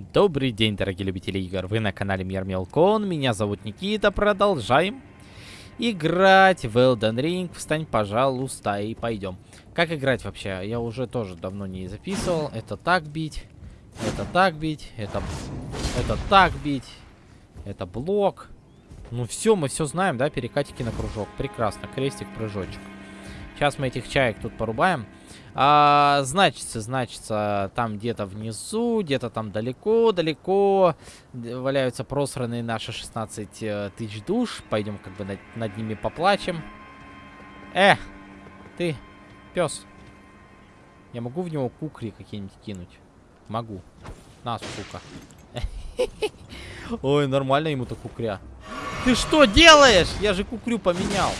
Добрый день, дорогие любители игр. Вы на канале Мир Мелкон. Меня зовут Никита. Продолжаем играть в Elden Ring. Встань, пожалуйста, и пойдем. Как играть вообще? Я уже тоже давно не записывал. Это так бить. Это так бить. Это, это так бить. Это блок. Ну все, мы все знаем, да? Перекатики на кружок. Прекрасно. Крестик, прыжочек. Сейчас мы этих чаек тут порубаем. А, значится, значится, там где-то внизу, где-то там далеко-далеко валяются просранные наши 16 э, тысяч душ. Пойдем как бы над, над ними поплачем. Э, ты, пес. Я могу в него кукри какие-нибудь кинуть? Могу. На, сука. Ой, нормально ему-то кукря. Ты что делаешь? Я же кукрю поменял.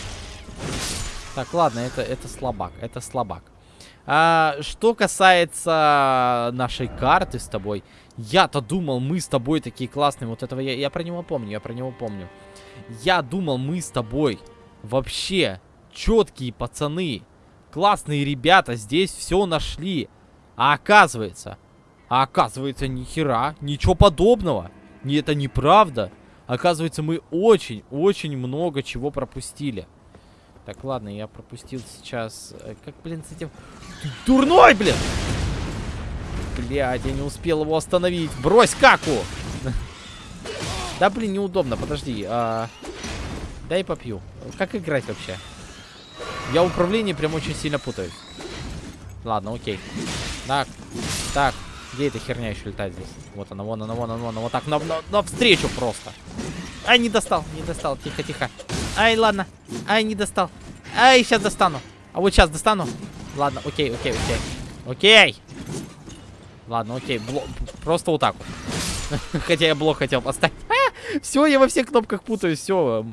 Так, ладно, это, это слабак. Это слабак. А, что касается нашей карты с тобой, я-то думал, мы с тобой такие классные. Вот этого я, я про него помню, я про него помню. Я думал, мы с тобой вообще четкие пацаны, классные ребята, здесь все нашли. А оказывается, а оказывается, ни хера, ничего подобного. И это неправда. Оказывается, мы очень-очень много чего пропустили. Так, ладно, я пропустил сейчас... Э, как, блин, с этим... Дурной, блин! Блядь, я не успел его остановить. Брось каку! Да, блин, неудобно, подожди. А... Дай попью. Как играть вообще? Я управление прям очень сильно путаюсь. Ладно, окей. Так, так. Где эта херня еще летает здесь? Вот она, вон она, вон она, вон она. Вот так, на, на, навстречу просто. Ай, не достал, не достал. Тихо, тихо. Ай, ладно. Ай, не достал. Ай, сейчас достану. А вот сейчас достану. Ладно, окей, окей, окей. Окей. Ладно, окей. Блок. Просто вот так вот. Хотя я блок хотел поставить. А, все, я во всех кнопках путаюсь. Все.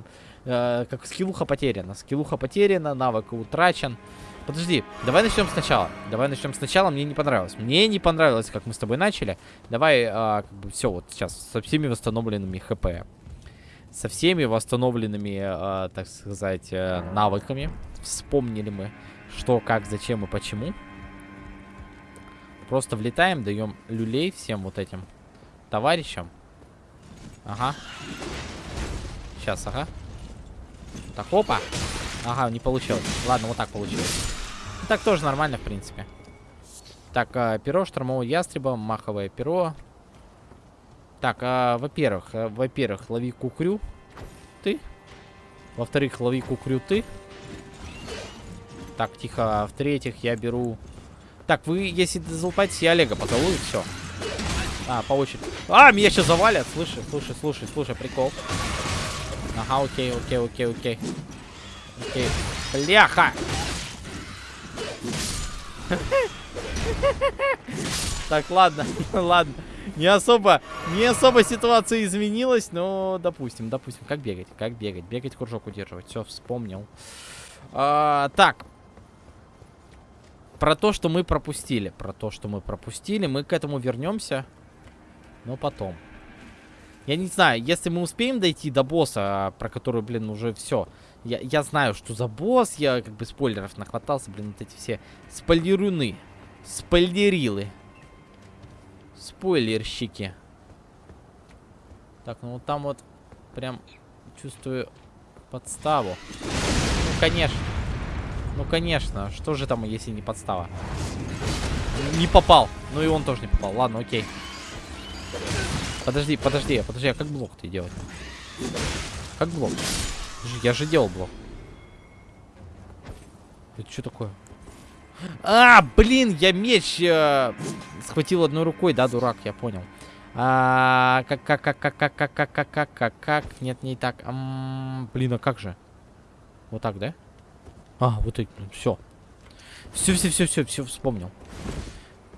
Э, как скиллуха потеряна. Скиллуха потеряна, навык утрачен. Подожди, давай начнем сначала. Давай начнем сначала. Мне не понравилось. Мне не понравилось, как мы с тобой начали. Давай, э, как бы, все, вот сейчас со всеми восстановленными хп со всеми восстановленными, э, так сказать, э, навыками. Вспомнили мы, что, как, зачем и почему. Просто влетаем, даем люлей всем вот этим товарищам. Ага. Сейчас, ага. Так, опа. Ага, не получилось. Ладно, вот так получилось. Так тоже нормально, в принципе. Так, э, перо штормового ястреба, маховое перо. Так, а, во-первых, а, во-первых, лови кукрю. Ты. Во-вторых, лови кукрю ты. Так, тихо. А В-третьих, я беру... Так, вы, если залупаете, я Олега позову и все. А, по очереди. А, меня сейчас завалят. Слушай, слушай, слушай, слушай, прикол. Ага, окей, окей, окей, окей. Окей. Бляха! Так, ладно, ладно. Не особо, не особо ситуация изменилась, но допустим, допустим. Как бегать? Как бегать? Бегать, кружок удерживать. Все, вспомнил. А, так. Про то, что мы пропустили. Про то, что мы пропустили. Мы к этому вернемся. Но потом. Я не знаю, если мы успеем дойти до босса, про который, блин, уже все. Я, я знаю, что за босс. Я как бы спойлеров нахватался, блин, вот эти все спойлеруны. Спойлерилы. Спойлерщики. Так, ну вот там вот прям чувствую подставу. Ну, конечно. Ну, конечно. Что же там, если не подстава? Не попал. Ну и он тоже не попал. Ладно, окей. Подожди, подожди, подожди, а как блок-то делать? Как блок? Я же делал блок. Это что такое? А, блин, я меч э, схватил одной рукой, да, дурак, я понял. А, как, как, как, как, как, как, как, как, как, как, как, нет, не так. Ам, блин, а как же? Вот так, да? А, вот это, все. Все, все, все, все, все, вспомнил.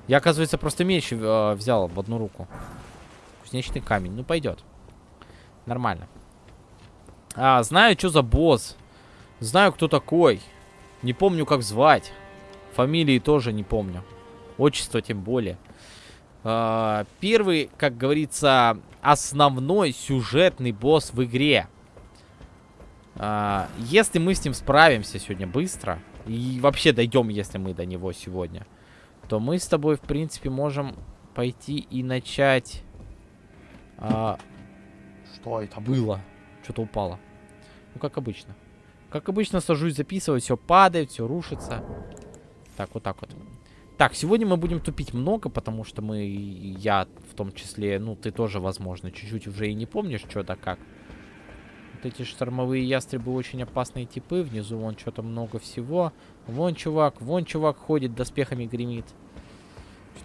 Я, оказывается, просто меч э, взял в одну руку. Кузнечный камень, ну пойдет. Нормально. А, знаю, что за босс. Знаю, кто такой. Не помню, как звать. Фамилии тоже не помню. Отчество тем более. Uh, первый, как говорится, основной сюжетный босс в игре. Uh, если мы с ним справимся сегодня быстро, и вообще дойдем, если мы до него сегодня, то мы с тобой, в принципе, можем пойти и начать А, что это было? Что-то упало. Ну, как обычно. Как обычно, сажусь записывать, все падает, все рушится. Так, вот так вот. Так, сегодня мы будем тупить много, потому что мы, я в том числе, ну, ты тоже, возможно, чуть-чуть уже и не помнишь, что да как. Вот эти штормовые ястребы очень опасные типы. Внизу вон что-то много всего. Вон чувак, вон чувак ходит, доспехами гремит.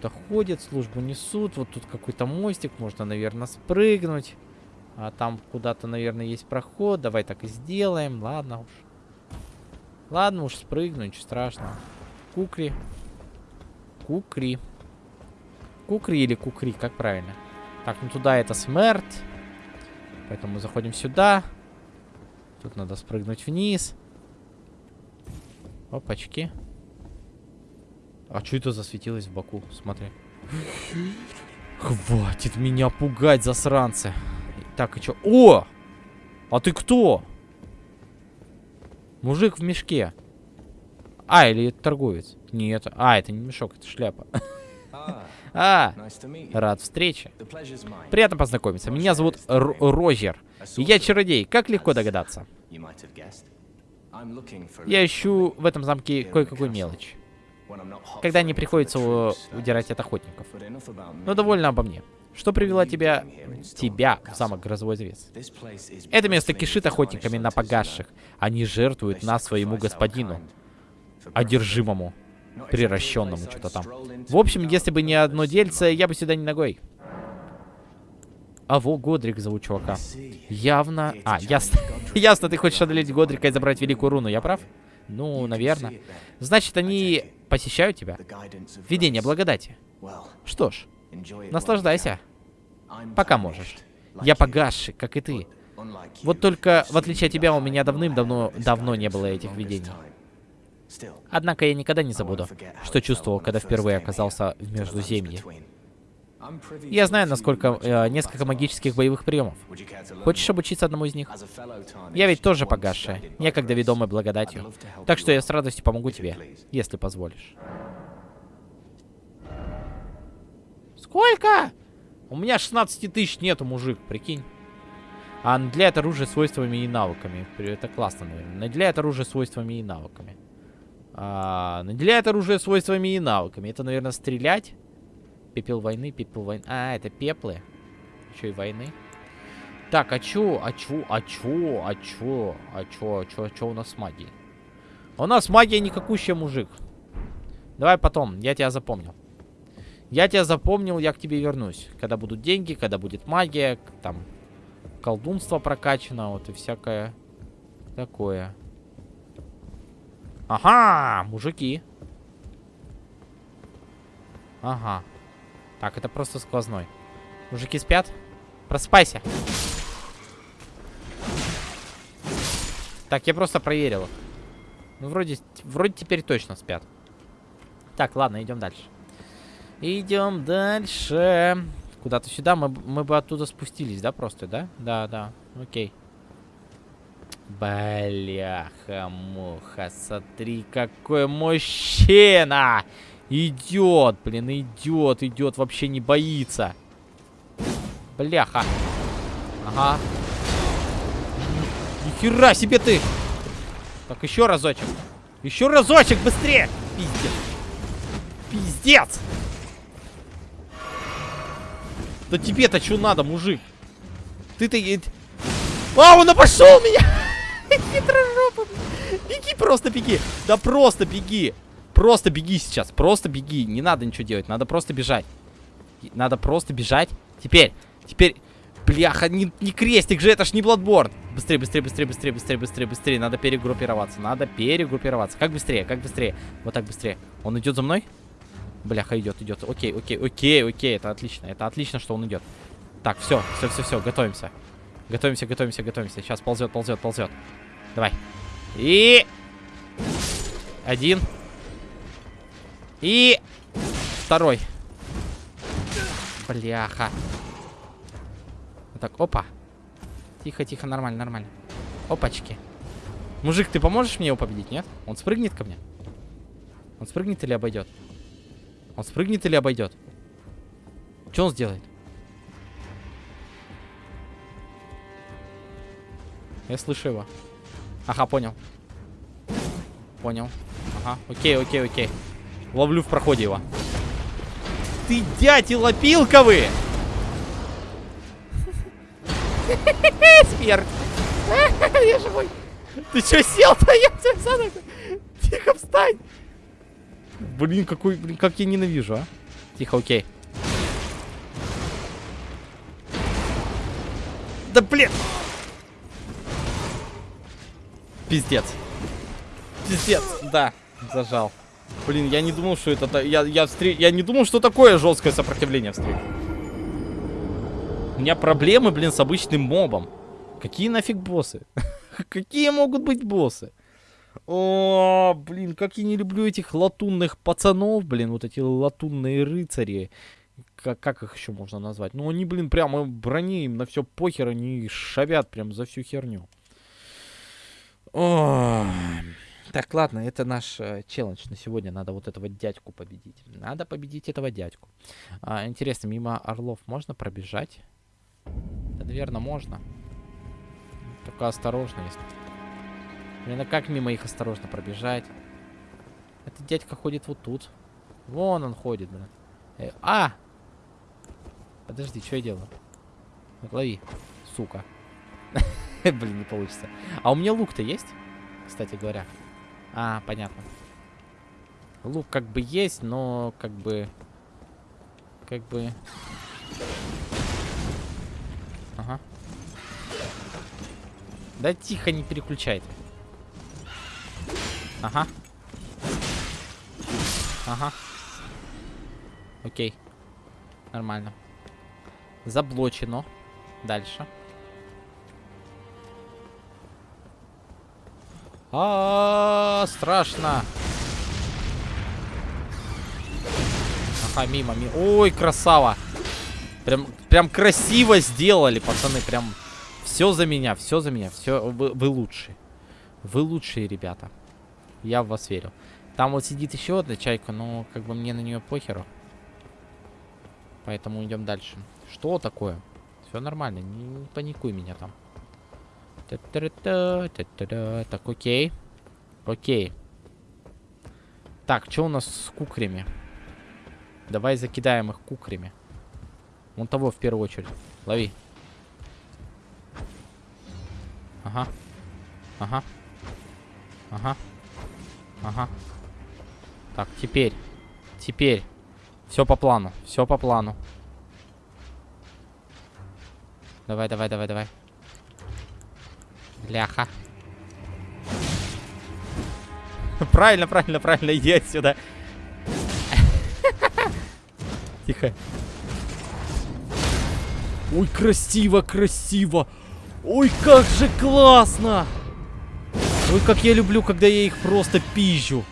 Что-то ходит, службу несут. Вот тут какой-то мостик, можно, наверное, спрыгнуть. А там куда-то, наверное, есть проход. Давай так и сделаем. Ладно уж. Ладно уж, спрыгну, ничего страшного. Кукри. Кукри. Кукри или кукри, как правильно? Так, ну туда это смерть. Поэтому заходим сюда. Тут надо спрыгнуть вниз. Опачки. А что это засветилось в боку? Смотри. Хватит меня пугать, засранцы. Так, и что? О! А ты кто? Мужик в мешке. А, или это торговец? Нет. А, это не мешок, это шляпа. А, рад встрече. Приятно познакомиться. Меня зовут Р Рожер. И я чародей. Как легко догадаться. Я ищу в этом замке кое-какую мелочь. Когда не приходится удирать от охотников. Но довольно обо мне. Что привело тебя, тебя в замок Грозовой Звез? Это место кишит охотниками на погасших. Они жертвуют нас своему господину, одержимому приращенному, что-то там. В общем, если бы не одно дельце, я бы сюда не ногой. А во, Годрик зовут чувака. Явно... А, ясно. ясно, ты хочешь одолеть Годрика и забрать Великую Руну, я прав? Ну, наверное. Значит, они посещают тебя? Видение благодати. Что ж, наслаждайся. Пока можешь. Я погасший, как и ты. Вот только, в отличие от тебя, у меня давным-давно давно не было этих видений. Однако я никогда не забуду, что чувствовал, когда впервые оказался в Междуземье. Я знаю, насколько э, несколько магических боевых приемов. Хочешь обучиться одному из них? Я ведь тоже погасшая, некогда ведомая благодатью. Так что я с радостью помогу тебе, если позволишь. Сколько? У меня 16 тысяч нету, мужик, прикинь. А наделяет оружие свойствами и навыками. Это классно, наверное. Наделяет оружие свойствами и навыками. А, наделяет оружие свойствами и навыками. Это, наверное, стрелять. Пепел войны, пепел войны. А, это пеплы. Еще и войны. Так, а чё, а чё, а чё, а чё, а чё, а чё, а чё у нас с магией? У нас магия никакущая, мужик. Давай потом, я тебя запомнил. Я тебя запомнил, я к тебе вернусь. Когда будут деньги, когда будет магия, там, колдунство прокачано, вот и всякое такое. Ага, мужики. Ага. Так, это просто сквозной. Мужики спят? Просыпайся. Так, я просто проверил Ну, вроде, вроде теперь точно спят. Так, ладно, идем дальше. Идем дальше. Куда-то сюда. Мы, мы бы оттуда спустились, да, просто, да? Да, да. Окей. Бляха-муха, смотри, какой мужчина! Идет, блин, идет, идет, вообще не боится. Бляха. Ага. Ни хера себе ты! Так, еще разочек. Еще разочек, быстрее! Пиздец. Пиздец! Да тебе-то что надо, мужик? Ты-то... А, он обошел меня! Хитрожопый. Беги, просто беги. Да просто беги. Просто беги сейчас. Просто беги. Не надо ничего делать. Надо просто бежать. Надо просто бежать. Теперь. Теперь. Бляха, не, не крестик же, это ж не Bloodborne. Быстрее, быстрее, быстрее, быстрее, быстрее, быстрее, быстрее. Надо перегруппироваться. Надо перегруппироваться. Как быстрее, как быстрее. Вот так быстрее. Он идет за мной? Бляха, идет, идет. Окей, окей, окей, окей. Это отлично. Это отлично, что он идет. Так, все, все, все, все, готовимся. Готовимся, готовимся, готовимся. Сейчас ползет, ползет, ползет. Давай. И... Один. И... Второй. Бляха. Вот так, опа. Тихо, тихо, нормально, нормально. Опачки. Мужик, ты поможешь мне его победить, нет? Он спрыгнет ко мне? Он спрыгнет или обойдет? Он спрыгнет или обойдет? Что он сделает? Я слышу его. Ага, понял. Понял. Ага, окей, окей, окей. Ловлю в проходе его. Ты дятел опилковый! Смерть! Я живой! Ты что, сел-то? Я тебя сам Тихо, встань! Блин, какой, блин, как я ненавижу, а? Тихо, окей. Да блин! Пиздец. Пиздец, да, зажал. Блин, я не думал, что это... Я, я, встр... я не думал, что такое жесткое сопротивление встреч. У меня проблемы, блин, с обычным мобом. Какие нафиг боссы? Какие могут быть боссы? О, блин, как я не люблю этих латунных пацанов, блин, вот эти латунные рыцари. Как, как их еще можно назвать? Ну, они, блин, прямо брони им на все похер, они шавят прям за всю херню. О, так, ладно, это наш э, челлендж на сегодня. Надо вот этого дядьку победить. Надо победить этого дядьку. А, интересно, мимо орлов можно пробежать? Да, наверное, можно. Только осторожно, если... Блин, а как мимо их осторожно пробежать? Этот дядька ходит вот тут. Вон он ходит, блин. Э, а! Подожди, что я делаю? Лови, сука. Блин, не получится. А у меня лук-то есть? Кстати говоря. А, понятно. Лук как бы есть, но как бы... Как бы... Ага. Да тихо, не переключай. Ага. Ага. Окей. Нормально. Заблочено. Дальше. А, -а, -а страшно. Ага, мимо, мимо. Ой, красава. Прям, прям красиво сделали, пацаны. Прям все за меня, все за меня. Все, вы, вы лучшие. Вы лучшие, ребята. Я в вас верю. Там вот сидит еще одна чайка, но как бы мне на нее похеру. Поэтому идем дальше. Что такое? Все нормально, не, не паникуй меня там. Так, окей. Окей. Так, что у нас с кукрями? Давай закидаем их кукрями. Вон того в первую очередь. Лови. Ага. Ага. Ага. Ага. Так, теперь. Теперь. Все по плану. Все по плану. Давай, давай, давай, давай. Бляха. Правильно, правильно, правильно. Иди отсюда. Тихо. Ой, красиво, красиво. Ой, как же классно. Ой, как я люблю, когда я их просто пизжу.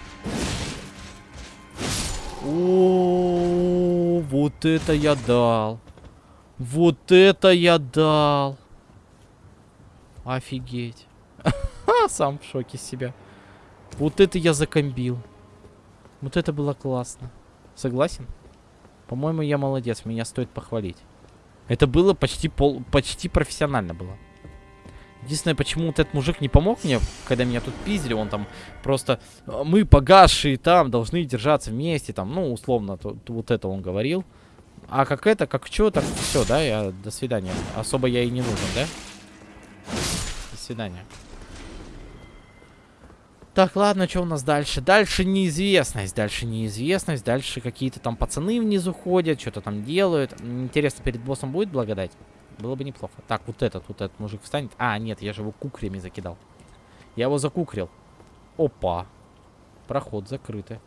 О, вот это я дал. Вот это я дал. Офигеть. Сам в шоке себя. Вот это я закомбил. Вот это было классно. Согласен? По-моему, я молодец. Меня стоит похвалить. Это было почти пол... почти профессионально было. Единственное, почему вот этот мужик не помог мне, когда меня тут пиздили, он там просто... «А, мы погасшие там должны держаться вместе, там, ну, условно, то, то, вот это он говорил. А как это, как что, так все, да, я, до свидания. Особо я и не нужен, да? Свидания. Так, ладно, что у нас дальше? Дальше неизвестность, дальше неизвестность, дальше какие-то там пацаны внизу ходят, что-то там делают. Интересно, перед боссом будет благодать? Было бы неплохо. Так, вот этот, вот этот мужик встанет. А, нет, я же его кукрями закидал. Я его закукрил. Опа. Проход закрытый.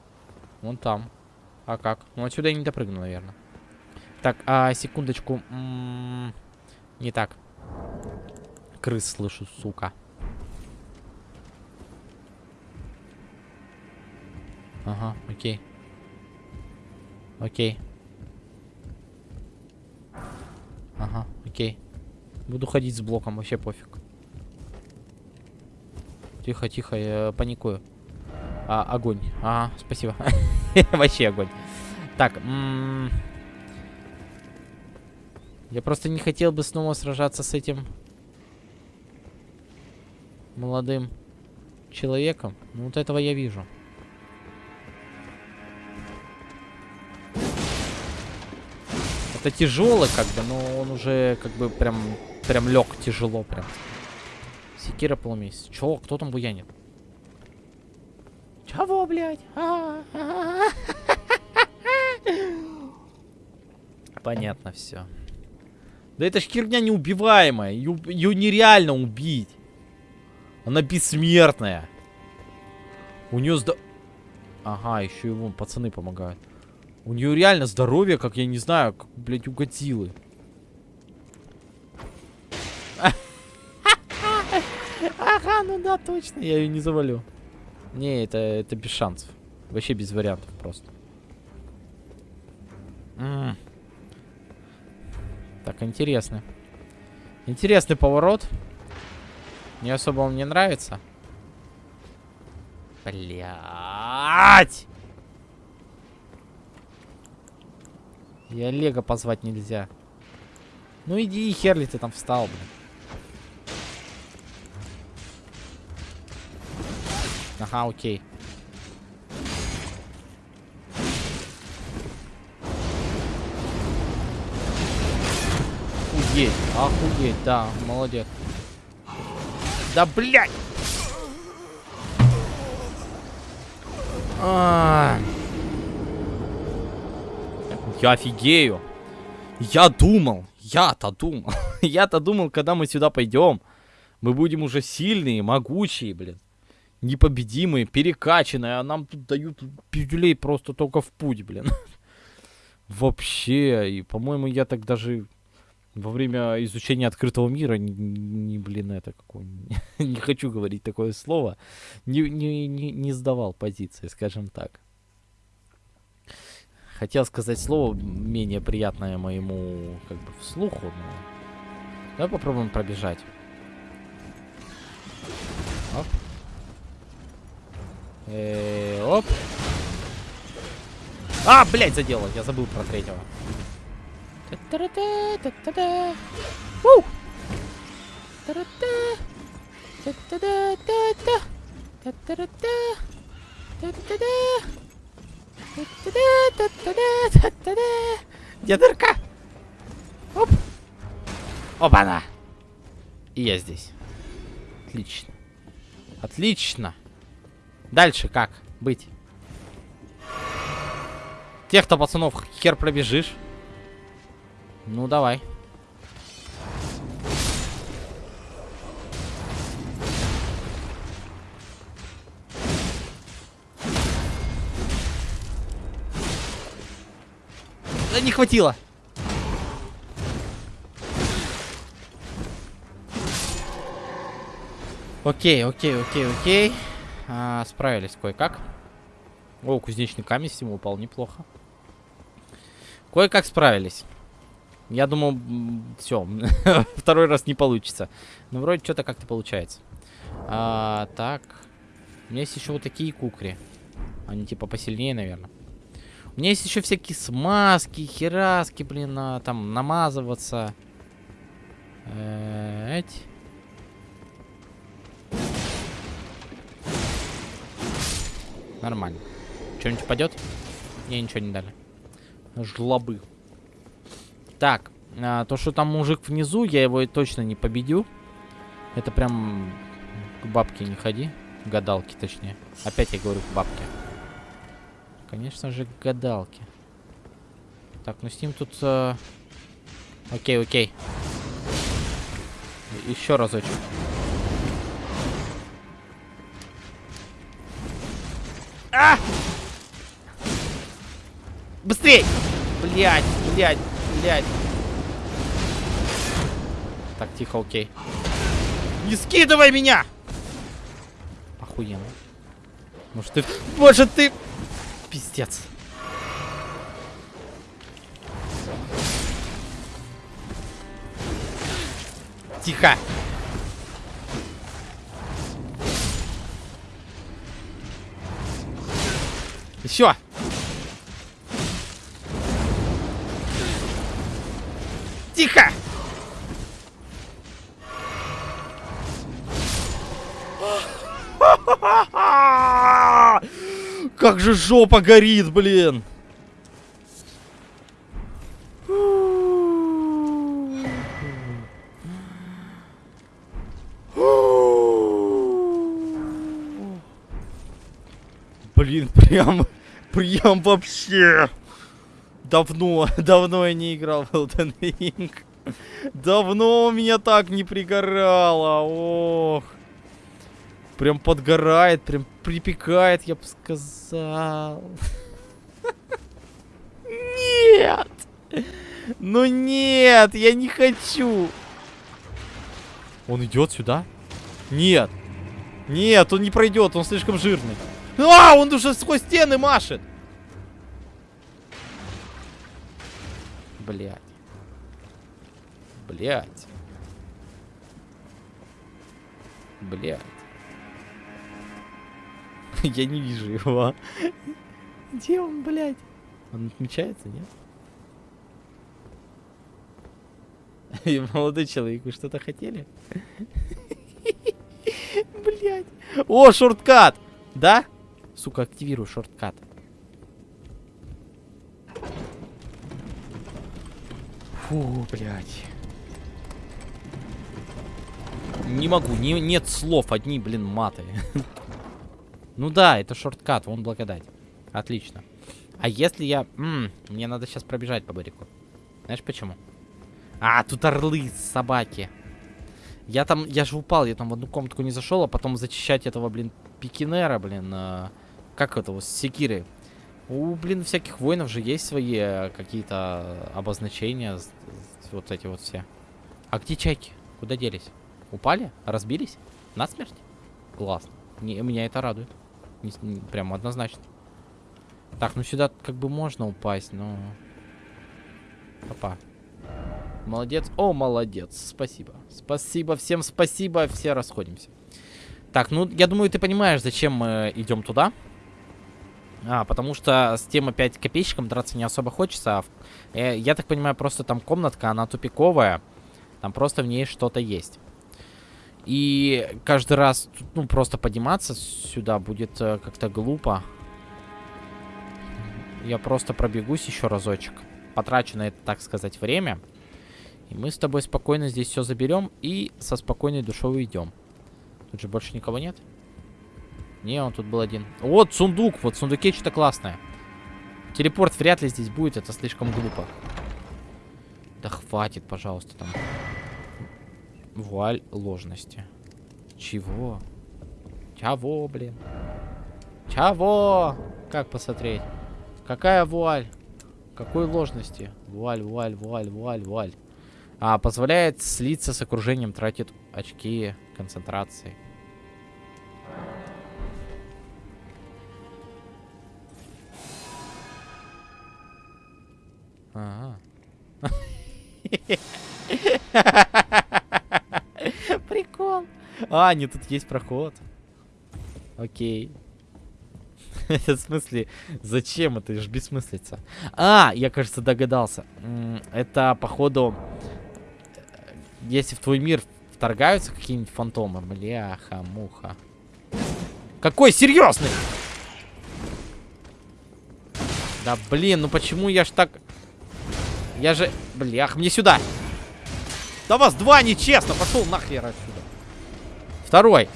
Вон там. А как? Ну, отсюда я не допрыгну, наверное. Так, а, секундочку. М -м не так. Крыс слышу, сука. Ага, окей. Окей. Ага, окей. Буду ходить с блоком, вообще пофиг. Тихо, тихо, я паникую. А, огонь. Ага, спасибо. Вообще огонь. Так, я просто не хотел бы снова сражаться с этим. Молодым человеком. Ну, вот этого я вижу. Это тяжелый, как бы, но он уже, как бы, прям, прям лег тяжело, прям. Секира полумесяц. Чё? Кто там буянит? Чего, блядь? Понятно все. Да это ж херня неубиваемая. Ее нереально убить. Она бессмертная. У нее сда... Ага, еще вон пацаны помогают. У нее реально здоровье, как я не знаю, как, блядь, у Годзиллы. Ага, ну да, точно, я ее не завалю. Не, это, это без шансов. Вообще без вариантов просто. М -м. Так, интересно. Интересный поворот. Не особо он мне нравится. Блять! И Олега позвать нельзя. Ну иди, херли ты там встал, блин. Ага, окей. Охуеть, охуеть, да, молодец. Да, блядь! А -а -а. Я офигею. Я думал, я-то думал, я-то думал, когда мы сюда пойдем, мы будем уже сильные, могучие, блин непобедимые, перекачанные, а нам тут дают пиздюлей просто только в путь, блин. Вообще, и, по-моему, я так даже во время изучения открытого мира, не, блин, это какой, не хочу говорить такое слово, не, не, не, не сдавал позиции, скажем так. Хотел сказать слово менее приятное моему, как бы, вслуху, но... Давай попробуем пробежать. Оп. Э -э оп. А, блядь, заделал. Я забыл про третьего. Где дырка? Оп. Опа-на. И я здесь. Отлично. Отлично. Дальше как быть? Тех-то, пацанов, хер пробежишь. Ну, давай. Да не хватило. Окей, окей, окей, окей. А, справились кое-как. О, кузнечный камень всему упал, неплохо. Кое-как справились. Я думал, все, второй раз не получится. Но вроде что-то как-то получается. А, так. У меня есть еще вот такие кукри. Они типа посильнее, наверное. У меня есть еще всякие смазки, хераски, блин, а, там намазываться. Э -э Нормально. Что-нибудь упадет? Не, ничего не дали. Жлобы. Так, а, то, что там мужик внизу, я его точно не победю. Это прям к бабке не ходи. К гадалке, точнее. Опять я говорю к бабке. Конечно же, к гадалке. Так, ну с ним тут... Э... Окей, окей. Еще разочек. А! Быстрей! Блять, блять, блять. Так, тихо, окей. Не скидывай меня! Охуенно. Может ты... Может ты... Пиздец. Тихо. Еще. Как же жопа горит, блин! Блин, прям, прям вообще. Давно, давно я не играл в Elden Ring. Давно у меня так не пригорало. Ох. Прям подгорает, прям припекает, я бы сказал. Нет! Ну нет, я не хочу. Он идет сюда? Нет. Нет, он не пройдет, он слишком жирный. А, он уже сквозь стены машет. Блять. Блять. Блять. Я не вижу его. Где он, блядь? Он отмечается, нет? Молодой человек, вы что-то хотели? Блять. О, шорткат! Да? Сука, активирую шорткат. Фу, блядь. Не могу, не, нет слов, одни, блин, маты. Ну да, это шорткат, вон благодать. Отлично. А если я... М -м, мне надо сейчас пробежать по барику. Знаешь почему? А, тут орлы, собаки. Я там, я же упал, я там в одну комнатку не зашел, а потом зачищать этого, блин, пикинера, блин, э, как это, вот, секиры. У, блин, всяких воинов же есть свои э, какие-то обозначения, вот эти вот все. А где чайки? Куда делись? Упали? Разбились? Насмерть? Классно. Не, меня это радует. Не, не, прям однозначно. Так, ну сюда как бы можно упасть, но... Опа. Молодец. О, молодец. Спасибо. Спасибо. Всем спасибо. Все расходимся. Так, ну, я думаю, ты понимаешь, зачем мы идем туда. А, потому что с тем опять копейщиком драться не особо хочется. А, э, я так понимаю, просто там комнатка, она тупиковая. Там просто в ней что-то есть. И каждый раз, ну, просто подниматься сюда будет э, как-то глупо. Я просто пробегусь еще разочек. Потрачу на это, так сказать, время. И мы с тобой спокойно здесь все заберем и со спокойной душой уйдем. Тут же больше никого нет? Не, он тут был один. Вот сундук, вот в сундуке что-то классное. Телепорт вряд ли здесь будет, это слишком глупо. Да хватит, пожалуйста, там. Вуаль ложности. Чего? Чего, блин? Чего? Как посмотреть? Какая вуаль? Какой ложности? Вуаль, вуаль, вуаль, вуаль, вуаль. А, позволяет слиться с окружением, тратит очки концентрации. Ага. Прикол. А, не, тут есть проход. Окей. В смысле, зачем это? ж бессмыслица. А, я, кажется, догадался. Это, походу, если в твой мир вторгаются какие-нибудь фантомы. Бляха, муха. Какой серьезный! Да блин, ну почему я ж так... Я же... Блях, мне сюда! Да вас два нечестно! Пошел нахер отсюда. Второй.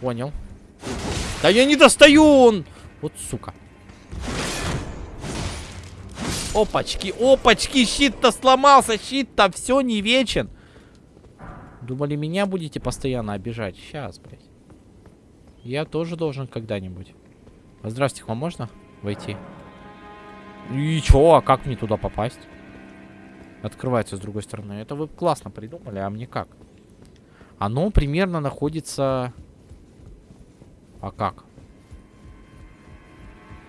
Понял. Да я не достаю он! Вот сука. Опачки, опачки, щит-то сломался, щит-то все не вечен. Думали, меня будете постоянно обижать? Сейчас, блядь. Я тоже должен когда-нибудь. А здравствуйте, вам можно войти? И чё, а как мне туда попасть? Открывается с другой стороны. Это вы классно придумали, а мне как? Оно примерно находится... А как?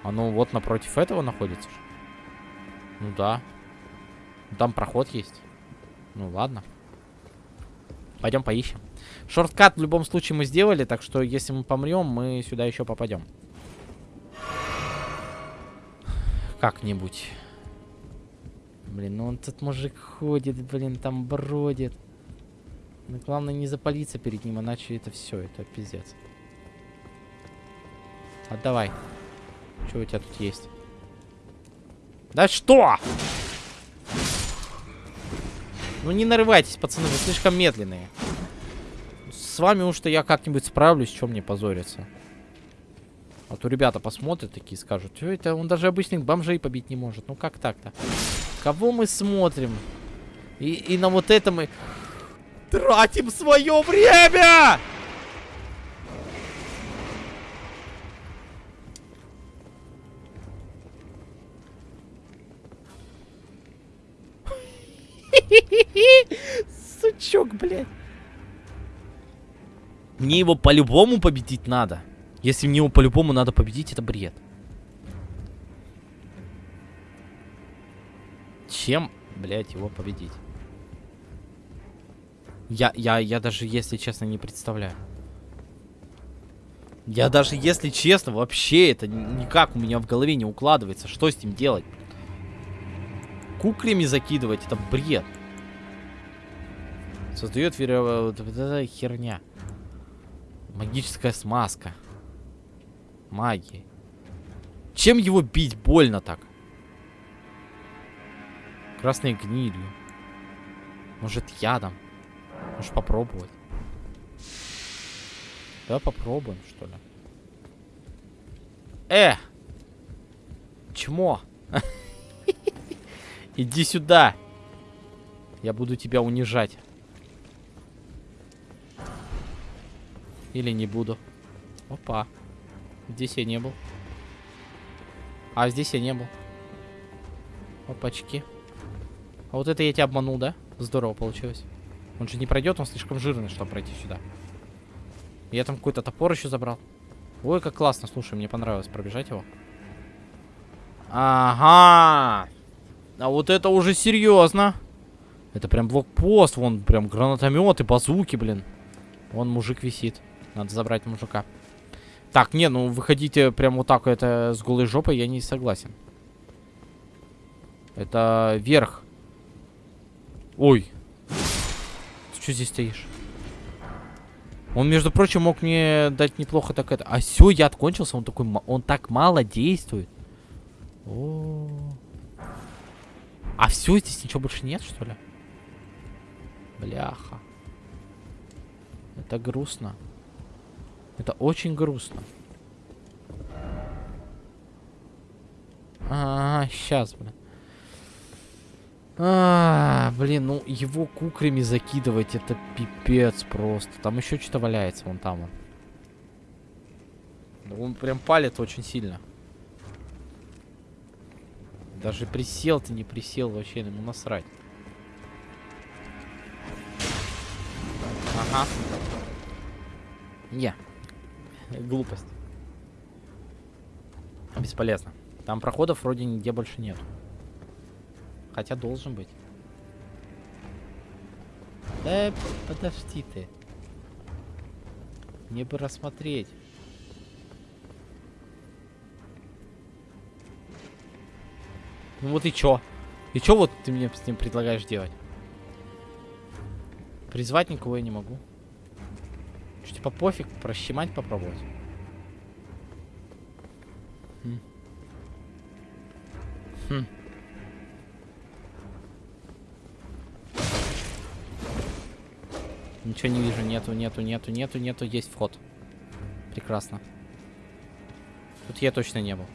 Оно вот напротив этого находится? Ну да. Там проход есть. Ну ладно. Пойдем поищем. Шорткат в любом случае мы сделали, так что если мы помрем, мы сюда еще попадем. Как-нибудь. Блин, ну он тут мужик ходит, блин, там бродит. Но главное не запалиться перед ним, иначе это все, это пиздец. Отдавай. Что у тебя тут есть? Да что? Ну не нарывайтесь, пацаны, вы слишком медленные. С вами уж-то я как-нибудь справлюсь, чем мне позориться. А то ребята посмотрят такие скажут, что это он даже обычных бомжей побить не может. Ну как так-то? Кого мы смотрим? И, и на вот это мы тратим свое время! Сучок, блядь. Мне его по-любому победить надо. Если мне его по-любому надо победить, это бред. Чем, блядь, его победить? Я, я, я даже, если честно, не представляю. Я даже, если честно, вообще это никак у меня в голове не укладывается. Что с ним делать? Куклями закидывать, это бред. Создает веро... Херня. Магическая смазка. Магия. Чем его бить больно так? Красной гнилью. Может, ядом? Может, попробовать? Давай попробуем, что ли. Э! Чмо! Иди сюда! Я буду тебя унижать. Или не буду. Опа. Здесь я не был. А, здесь я не был. Опачки. А вот это я тебя обманул, да? Здорово получилось. Он же не пройдет, он слишком жирный, чтобы пройти сюда. Я там какой-то топор еще забрал. Ой, как классно, слушай, мне понравилось пробежать его. Ага. А вот это уже серьезно. Это прям блокпост, вон прям гранатометы, базуки, блин. Вон мужик висит. Надо забрать мужика. Так, не, ну выходите прям вот так, это с голой жопой, я не согласен. Это верх. Ой. Что здесь стоишь? Он, между прочим, мог мне дать неплохо так это. А все, я кончился, он такой, он так мало действует. О, -о, -о. А все, здесь ничего больше нет, что ли? Бляха. Это грустно. Это очень грустно. А, -а, -а сейчас, блин. А, блин, ну его кукрами закидывать это пипец просто. Там еще что-то валяется вон там. Он. Ну, он прям палит очень сильно. Даже присел ты не присел, вообще ему насрать. Ага. Не. Глупость. Бесполезно. Там проходов вроде нигде больше нет. Хотя должен быть. Да подожди ты. Мне бы рассмотреть. Ну вот и чё? И чё вот ты мне с ним предлагаешь делать? Призвать никого я не могу. Что, типа пофиг, прощемать попробовать? Хм. Хм. Ничего не вижу, нету, нету, нету, нету, нету, есть вход. Прекрасно. Тут я точно не был.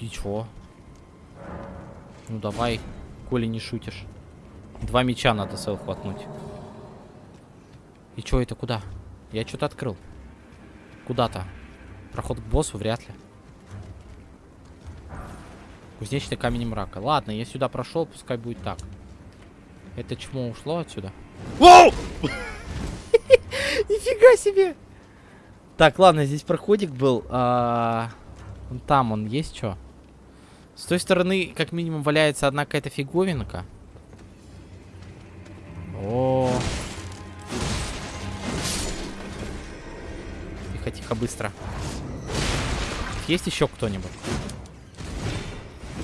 И чё? Ну давай, коли не шутишь. Два меча надо целых хватнуть. И чё это куда? Я что-то открыл. Куда-то. Проход к боссу вряд ли. Кузнечный камень мрака. Ладно, я сюда прошел, пускай будет так. Это чмо ушло отсюда. Воу! Нифига себе! Так, ладно, здесь проходик был. А, там он есть что? С той стороны, как минимум, валяется одна какая-то фиговинка. О, Тихо, тихо, быстро. Есть еще кто-нибудь?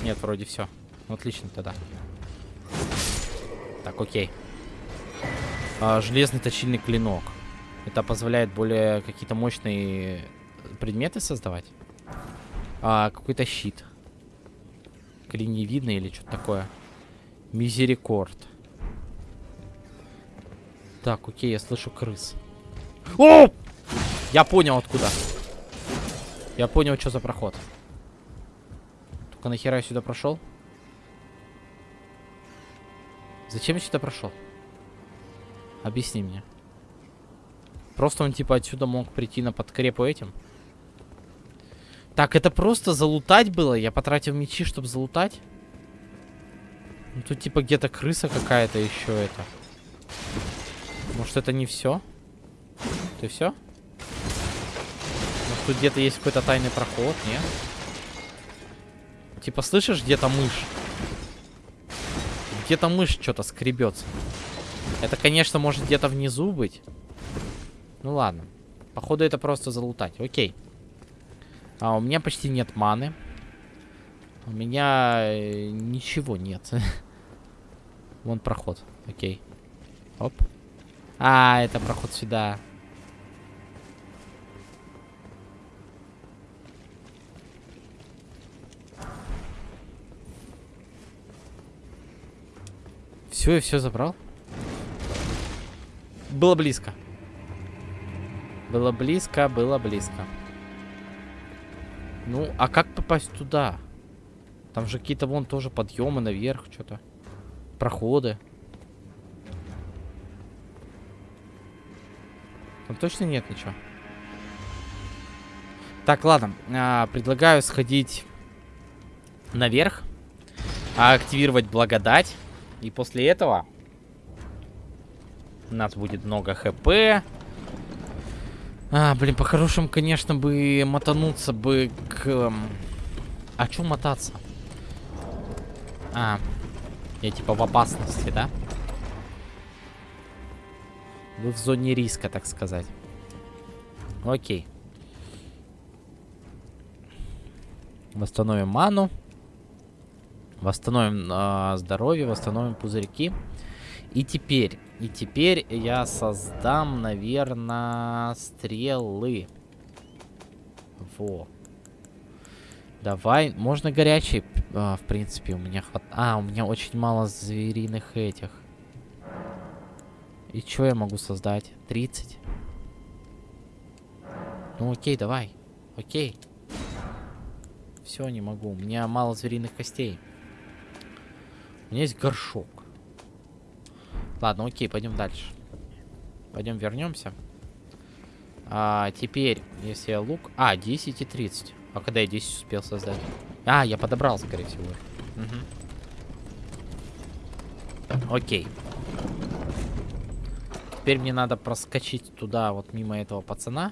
Нет, вроде все. Ну, отлично тогда. Так, окей. А, железный точильный клинок. Это позволяет более какие-то мощные предметы создавать. А, какой-то щит. Или не видно, или что-то такое. Мизерикорд. Так, окей, я слышу крыс. О! Я понял откуда. Я понял, что за проход. Только нахера я сюда прошел? Зачем я сюда прошел? Объясни мне. Просто он типа отсюда мог прийти на подкрепу этим. Так, это просто залутать было? Я потратил мечи, чтобы залутать? Ну, тут типа где-то крыса какая-то еще это. Может это не все? Ты все? Может тут где-то есть какой-то тайный проход, нет? Типа слышишь где-то мышь? Где-то мышь что-то скребется. Это, конечно, может где-то внизу быть. Ну ладно. Походу это просто залутать. Окей. А, у меня почти нет маны. У меня э, ничего нет. Вон проход. Окей. Оп. А, это проход сюда. Все, и все забрал? Было близко. Было близко, было близко. Ну, а как попасть туда? Там же какие-то вон тоже подъемы наверх, что-то. Проходы. Там точно нет ничего. Так, ладно. А, предлагаю сходить наверх. А активировать благодать. И после этого у нас будет много хп. А, блин, по-хорошему, конечно, бы мотануться бы к... А чё мотаться? А, я типа в опасности, да? Вы в зоне риска, так сказать. Окей. Восстановим ману. Восстановим э, здоровье, восстановим пузырьки. И теперь, и теперь я создам, наверное, стрелы. Во. Давай, можно горячий, а, в принципе, у меня хватает. А, у меня очень мало звериных этих. И что я могу создать? 30? Ну окей, давай. Окей. Все, не могу. У меня мало звериных костей. У меня есть горшок. Ладно, окей, пойдем дальше. Пойдем вернемся. А, теперь, если я лук... А, 10 и 30. А когда я 10 успел создать? А, я подобрал, скорее всего. Угу. Окей. Теперь мне надо проскочить туда, вот мимо этого пацана.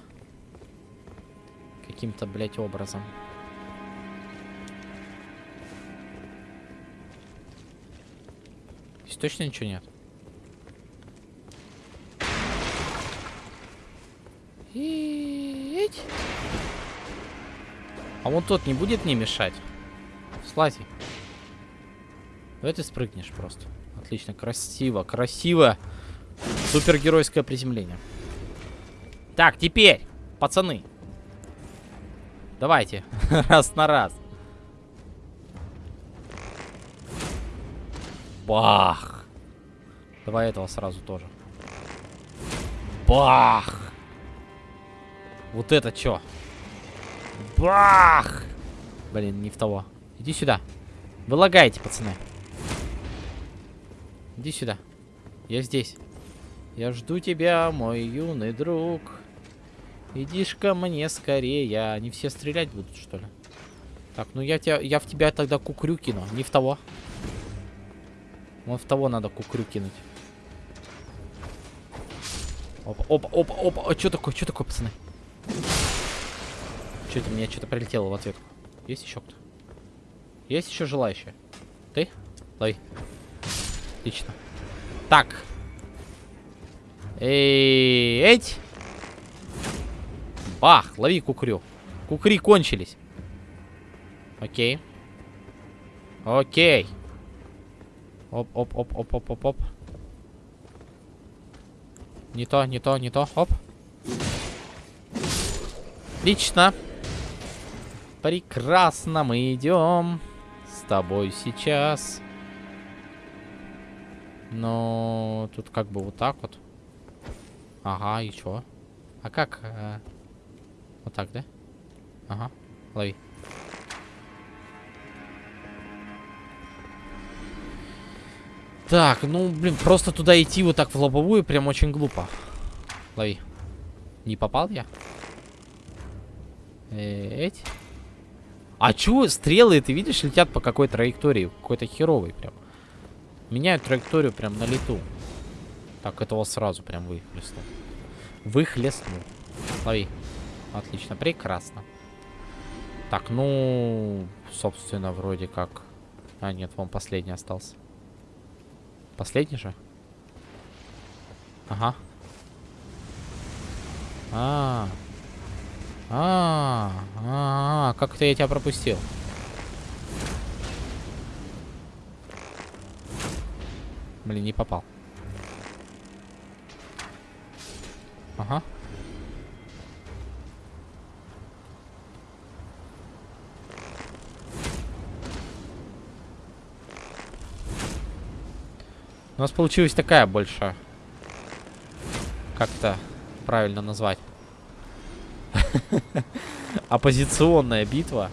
Каким-то, блядь, образом. Точно ничего нет? Ить. А вот тот не будет мне мешать? Слази. Давай ты спрыгнешь просто. Отлично, красиво, красиво. Супергеройское приземление. Так, теперь, пацаны. Давайте, раз на раз. Бах. Давай этого сразу тоже. Бах. Вот это что? Бах! Блин, не в того. Иди сюда. Вы лагаете, пацаны. Иди сюда. Я здесь. Я жду тебя, мой юный друг. Идишь ко мне скорее. Они все стрелять будут, что ли? Так, ну я, тебя, я в тебя тогда кукрю кину. Не в того. Вот в того надо кукрю кинуть. Опа, опа, опа, опа. А что такое, что такое, пацаны? Что это, мне что-то прилетело в ответку. Есть еще кто? Есть еще желающие? Ты? Лови. Отлично. Так. Эй, эть. Бах, лови кукрю. Кукри кончились. Окей. Окей. Оп-оп-оп-оп-оп-оп-оп. Не то, не то, не то. Оп. Отлично. Прекрасно мы идем с тобой сейчас. Но тут как бы вот так вот. Ага, и чё? А как? Э, вот так, да? Ага, лови. Так, ну, блин, просто туда идти вот так в лобовую прям очень глупо. Лови. Не попал я? Эть. А чё, стрелы, ты видишь, летят по какой траектории? Какой-то херовый прям. Меняют траекторию прям на лету. Так, этого сразу прям выхлестнул. Выхлестнул. Лови. Отлично, прекрасно. Так, ну, собственно, вроде как... А, нет, вон последний остался. Последний же? Ага. А, -а, -а. А, -а, -а как-то я тебя пропустил. Блин, не попал. Ага. У нас получилась такая больше. Как-то правильно назвать. Оппозиционная битва.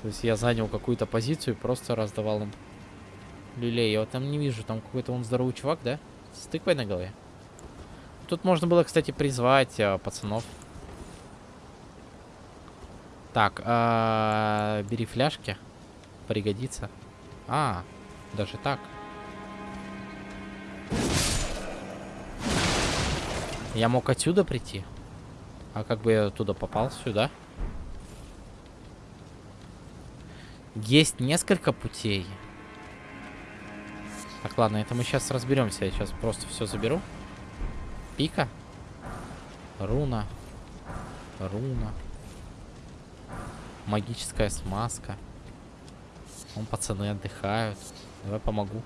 То есть я занял какую-то позицию и просто раздавал им люлей. Я вот там не вижу, там какой-то он здоровый чувак, да? С тыквой на голове. Тут можно было, кстати, призвать э, пацанов. Так, э, бери фляжки. Пригодится. А, даже так. Я мог отсюда прийти? А как бы я туда попал? Сюда? Есть несколько путей. Так, ладно, это мы сейчас разберемся. Я сейчас просто все заберу. Пика. Руна. Руна. Магическая смазка. Вон пацаны отдыхают. Давай помогу.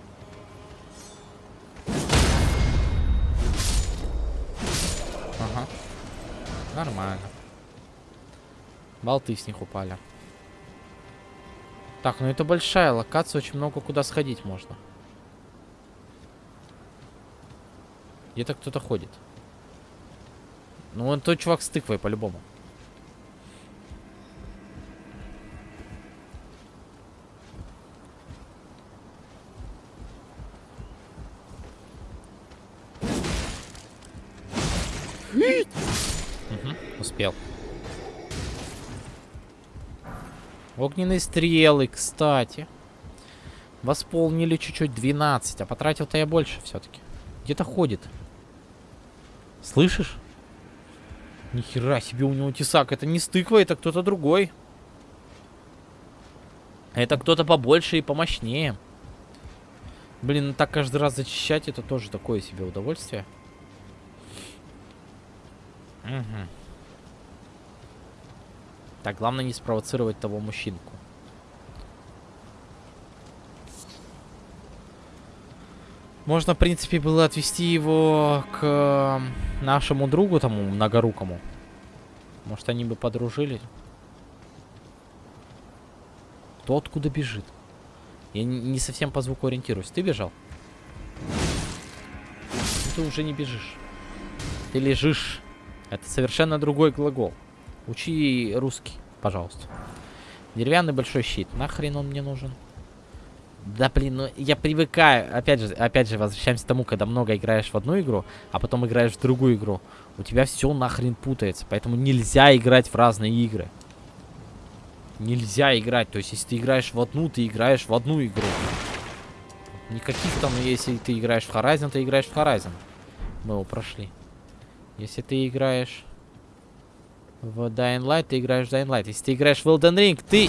Нормально. Болты с них упали. Так, ну это большая локация, очень много куда сходить можно. Где-то кто-то ходит. Ну, он тот чувак с тыквой, по-любому. Угу, успел. Огненные стрелы, кстати. Восполнили чуть-чуть 12, а потратил-то я больше все-таки. Где-то ходит. Слышишь? Нихера себе у него тесак. Это не стыква, это кто-то другой. Это кто-то побольше и помощнее. Блин, так каждый раз зачищать, это тоже такое себе удовольствие. Угу. Так, главное не спровоцировать того мужчинку. Можно, в принципе, было отвести его к нашему другу, тому многорукому. Может, они бы подружились? Кто откуда бежит? Я не совсем по звуку ориентируюсь. Ты бежал? Ты уже не бежишь. Ты лежишь. Это совершенно другой глагол. Учи русский, пожалуйста. Деревянный большой щит. Нахрен он мне нужен? Да блин, ну я привыкаю. Опять же, опять же, возвращаемся к тому, когда много играешь в одну игру, а потом играешь в другую игру. У тебя все нахрен путается. Поэтому нельзя играть в разные игры. Нельзя играть. То есть, если ты играешь в одну, ты играешь в одну игру. Никаких там, если ты играешь в Horizon, ты играешь в Horizon. Мы его прошли. Если ты играешь в Dying Light, ты играешь в Dying Light. Если ты играешь в Elden Ring, ты...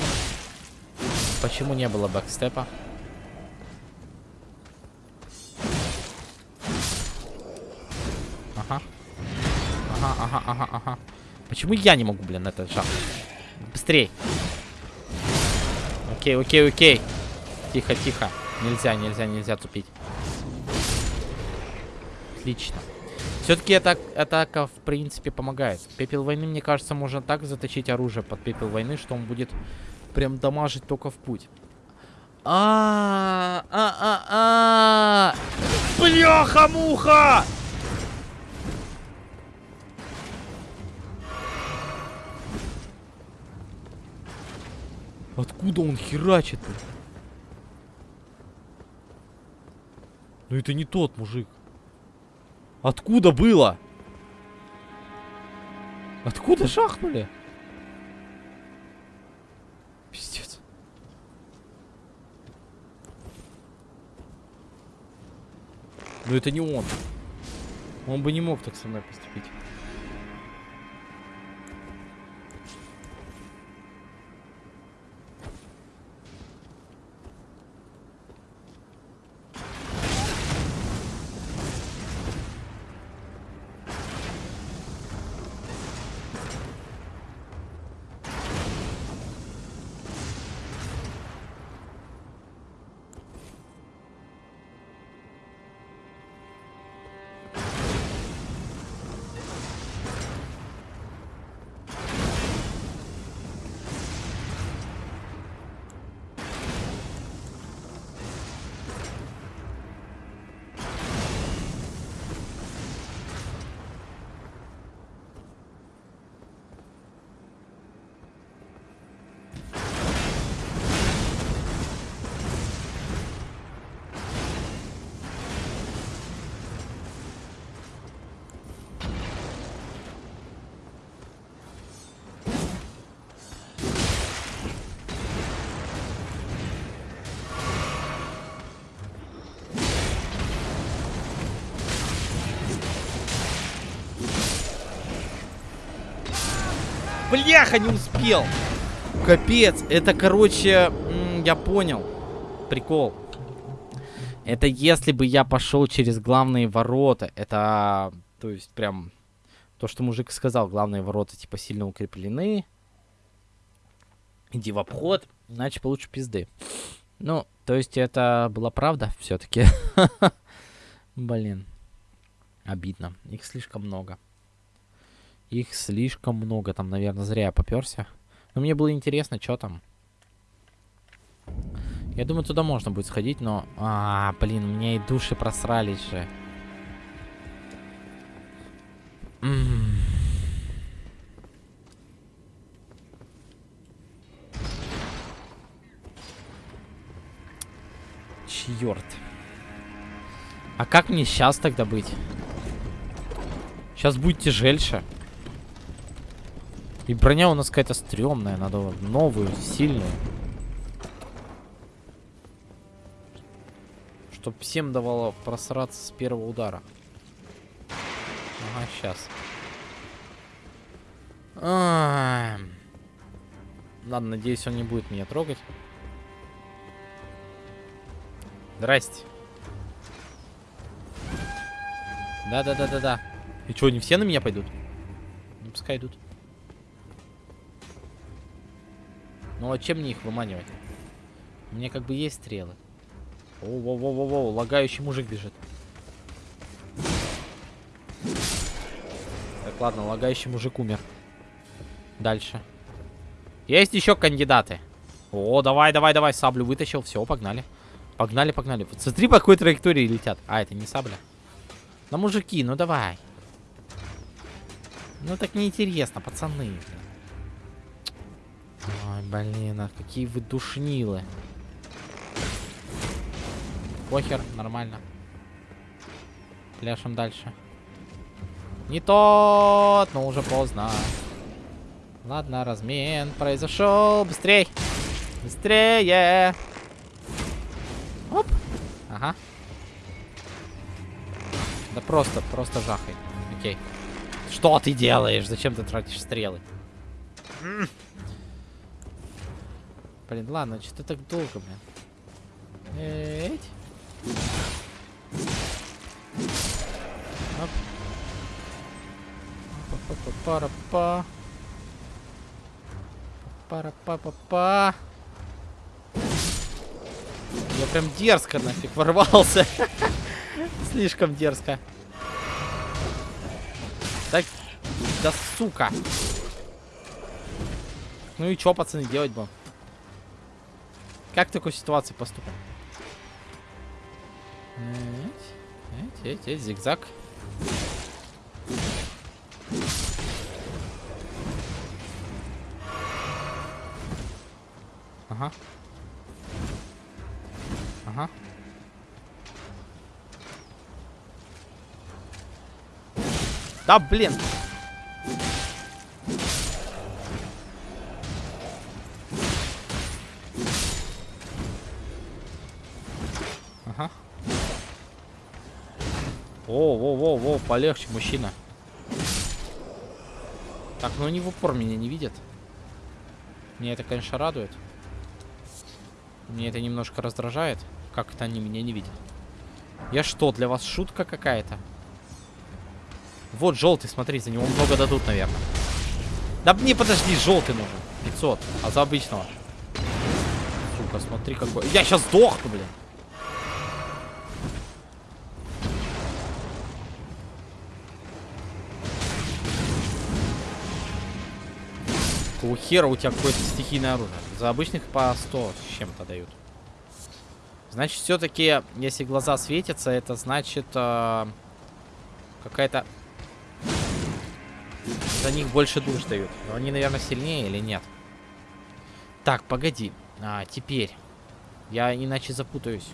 Почему не было бэкстепа? Ага, ага, ага, ага. Почему я не могу, блин, это жах? Быстрей. Окей, окей, окей. Тихо, тихо. Нельзя, нельзя, нельзя тупить. Отлично. Все-таки эта атака, в принципе, помогает. Пепел войны, мне кажется, можно так заточить оружие под пепел войны, что он будет прям дамажить только в путь. А, а, а, а, Бляха-муха! Откуда он херачит-то? Ну это не тот мужик. Откуда было? Откуда шахнули? Пиздец. Ну это не он. Он бы не мог так со мной поступить. Бляха, не успел. Капец, это, короче, я понял. Прикол. Это если бы я пошел через главные ворота. Это, то есть, прям, то, что мужик сказал. Главные ворота, типа, сильно укреплены. Иди в обход, иначе получше пизды. Ну, то есть, это была правда все-таки. Блин. Обидно. Их слишком много. Их слишком много. Там, наверное, зря я поперся. Но мне было интересно, что там. Я думаю, туда можно будет сходить, но... А, блин, у меня и души просрались же. М Черт. А как мне сейчас тогда быть? Сейчас будет тяжельше. И броня у нас какая-то стрёмная. Надо новую, сильную. Чтоб всем давало просраться с первого удара. Ага, сейчас. А -а -а. Ладно, надеюсь, он не будет меня трогать. Здрасте. Да-да-да-да-да. И что, не все на меня пойдут? Ну, пускай идут. Ну а чем мне их выманивать? У меня как бы есть стрелы. О-во-во-во-во, лагающий мужик бежит. Так, ладно, лагающий мужик умер. Дальше. Есть еще кандидаты. О, давай, давай, давай, саблю вытащил. Все, погнали. Погнали, погнали. Вот смотри, по какой траектории летят. А, это не сабля. На мужики, ну давай. Ну так неинтересно, пацаны. Ой, блин, а какие вы душнилы. Похер, нормально. Пляшем дальше. Не тот, но уже поздно. Ладно, размен произошел. Быстрей! Быстрее! Оп! Ага. Да просто, просто жахай. Окей. Что ты делаешь? Зачем ты тратишь стрелы? Блин, ладно, что-то так долго, блин. Эть. Оп. Пара-па. Пара-па-па-па. Я прям дерзко нафиг ворвался. Слишком дерзко. Да сука. Ну и что, пацаны, делать будем? Как в такой ситуации поступим? Эть, эть, зигзаг. Ага. Ага. Да, блин. О, во, во, во, полегче, мужчина. Так, ну они в упор меня не видят. Мне это, конечно, радует. Мне это немножко раздражает. Как это они меня не видят? Я что, для вас шутка какая-то? Вот желтый, смотри, за него много дадут, наверное. Да мне подожди, желтый нужен. 500. А за обычного? Сука, смотри какой. Я сейчас сдохну, блин. Какого хера у тебя какое-то стихийное оружие? За обычных по 100 с чем-то дают. Значит, все-таки, если глаза светятся, это значит э, какая-то... За них больше душ дают. Но они, наверное, сильнее или нет? Так, погоди. А, теперь. Я иначе запутаюсь.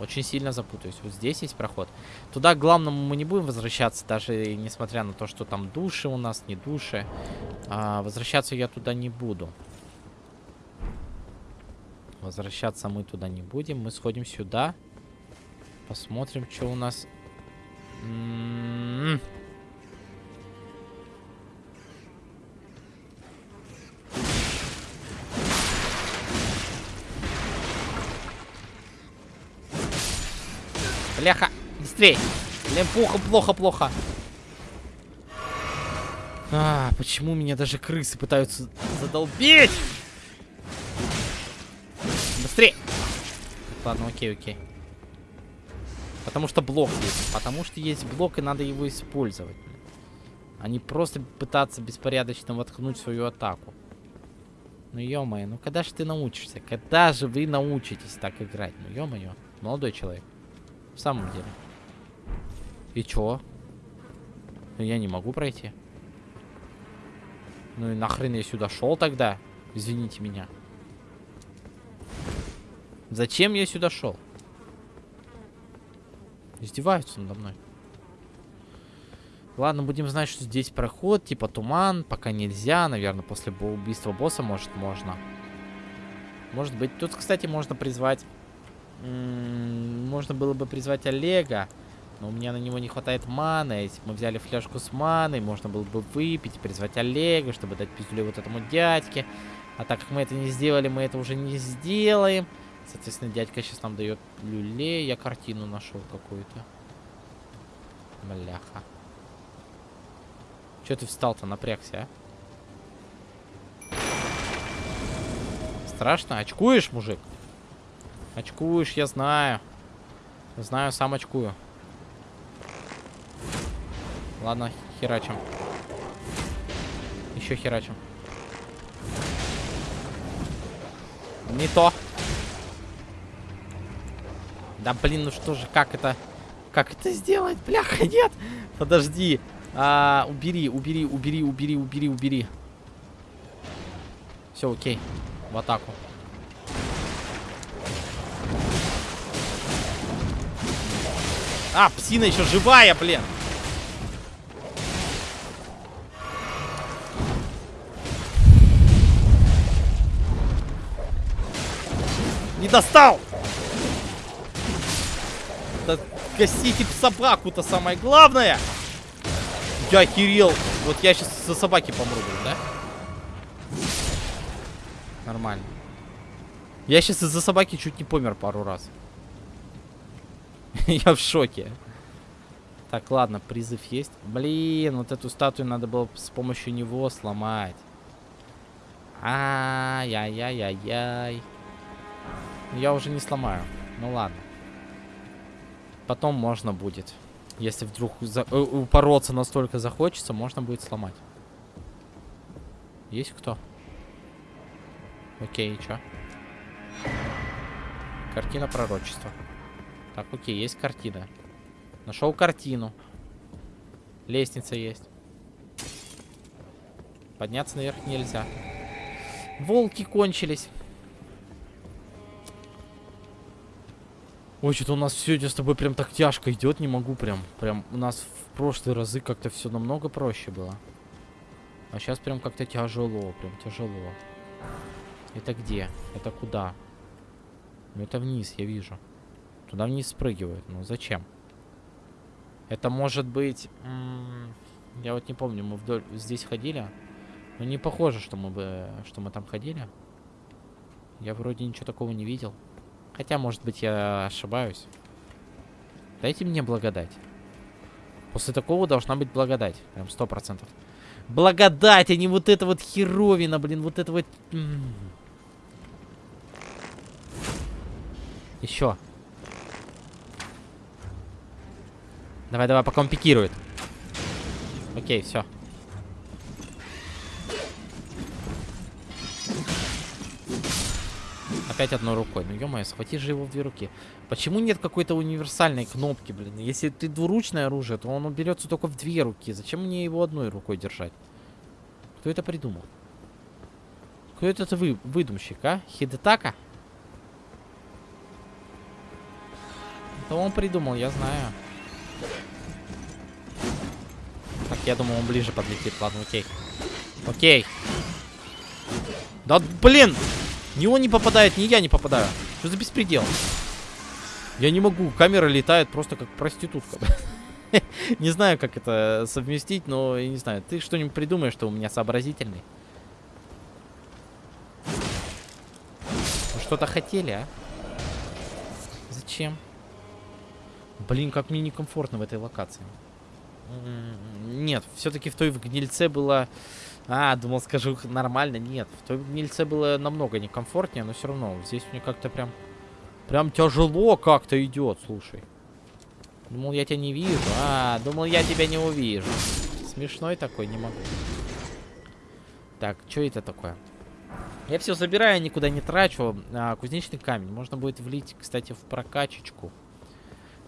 Очень сильно запутаюсь. Вот здесь есть проход. Туда к главному мы не будем возвращаться, даже несмотря на то, что там души у нас, не души. А, возвращаться я туда не буду. Возвращаться мы туда не будем. Мы сходим сюда. Посмотрим, что у нас. М -м -м. Быстрей. Блин, плохо, плохо, плохо. А, почему меня даже крысы пытаются задолбить? Быстрее! Ладно, окей, окей. Потому что блок есть. Потому что есть блок, и надо его использовать. А не просто пытаться беспорядочно воткнуть свою атаку. Ну, ё-моё, ну когда же ты научишься? Когда же вы научитесь так играть? Ну, ё-моё, молодой человек. В самом деле. И чё? Ну, я не могу пройти. Ну и нахрен я сюда шел тогда? Извините меня. Зачем я сюда шел? Издеваются надо мной. Ладно, будем знать, что здесь проход, типа туман. Пока нельзя, наверное, после убийства босса, может, можно. Может быть. Тут, кстати, можно призвать... можно было бы призвать Олега. Но у меня на него не хватает маны. Если бы мы взяли фляжку с маной, можно было бы выпить, призвать Олега, чтобы дать пиздюлей вот этому дядьке. А так как мы это не сделали, мы это уже не сделаем. Соответственно, дядька сейчас нам дает люлей. Я картину нашел какую-то. Бляха. Че ты встал-то, напрягся, а? Страшно? Очкуешь, мужик? Очкуешь, я знаю. Знаю, сам очкую. Ладно, херачим. Еще херачим. Не то. Да блин, ну что же, как это... Как это сделать? Бляха, нет! Подожди. А, убери, убери, убери, убери, убери, убери. Все, окей. В атаку. А, псина еще живая, блин. Не достал! Да гасите собаку-то самое главное! Я охерел. Вот я сейчас за собаки помру, да? Нормально. Я сейчас из-за собаки чуть не помер пару раз. я в шоке. Так, ладно, призыв есть. Блин, вот эту статую надо было с помощью него сломать. Ай-яй-яй-яй. Я уже не сломаю. Ну ладно. Потом можно будет. Если вдруг за- э, упороться настолько захочется, можно будет сломать. Есть кто? Окей, чё? Картина пророчества. Так, окей, есть картина. Нашел картину. Лестница есть. Подняться наверх нельзя. Волки кончились. Ой, что-то у нас сегодня с тобой прям так тяжко идет, не могу прям. Прям у нас в прошлые разы как-то все намного проще было. А сейчас прям как-то тяжело, прям тяжело. Это где? Это куда? Ну это вниз, я вижу. Туда вниз спрыгивают. Ну зачем? Это может быть... Я вот не помню, мы вдоль здесь ходили. Но не похоже, что мы бы, что мы там ходили. Я вроде ничего такого не видел. Хотя, может быть, я ошибаюсь. Дайте мне благодать. После такого должна быть благодать. Прям сто процентов. Благодать, а не вот это вот херовина, блин, вот это вот... Еще. Давай, давай, пока он пикирует. Окей, все. Опять одной рукой. Ну, ё схвати же его в две руки. Почему нет какой-то универсальной кнопки, блин? Если ты двуручное оружие, то он берется только в две руки. Зачем мне его одной рукой держать? Кто это придумал? Кто это вы, выдумщик, а? Хидетака? Это он придумал, я знаю. Так, я думал, он ближе подлетит. Ладно, окей. Окей. Да, блин! Ни он не попадает, ни я не попадаю. Что за беспредел? Я не могу. Камера летает просто как проститутка. Не знаю, как это совместить, но я не знаю. Ты что-нибудь придумаешь, что у меня сообразительный? Что-то хотели, а? Зачем? Блин, как мне некомфортно в этой локации. М, Нет, все-таки в той в гнильце было... А, думал, скажу нормально. Нет, в той в гнильце было намного некомфортнее, но все равно. Здесь мне как-то прям... Прям тяжело как-то идет, слушай. Думал, я тебя не вижу. А, думал, я тебя не увижу. Смешной такой, не могу. Так, что это такое? Я все забираю, никуда не трачу. А, кузнечный камень. Можно будет влить, кстати, в прокачечку.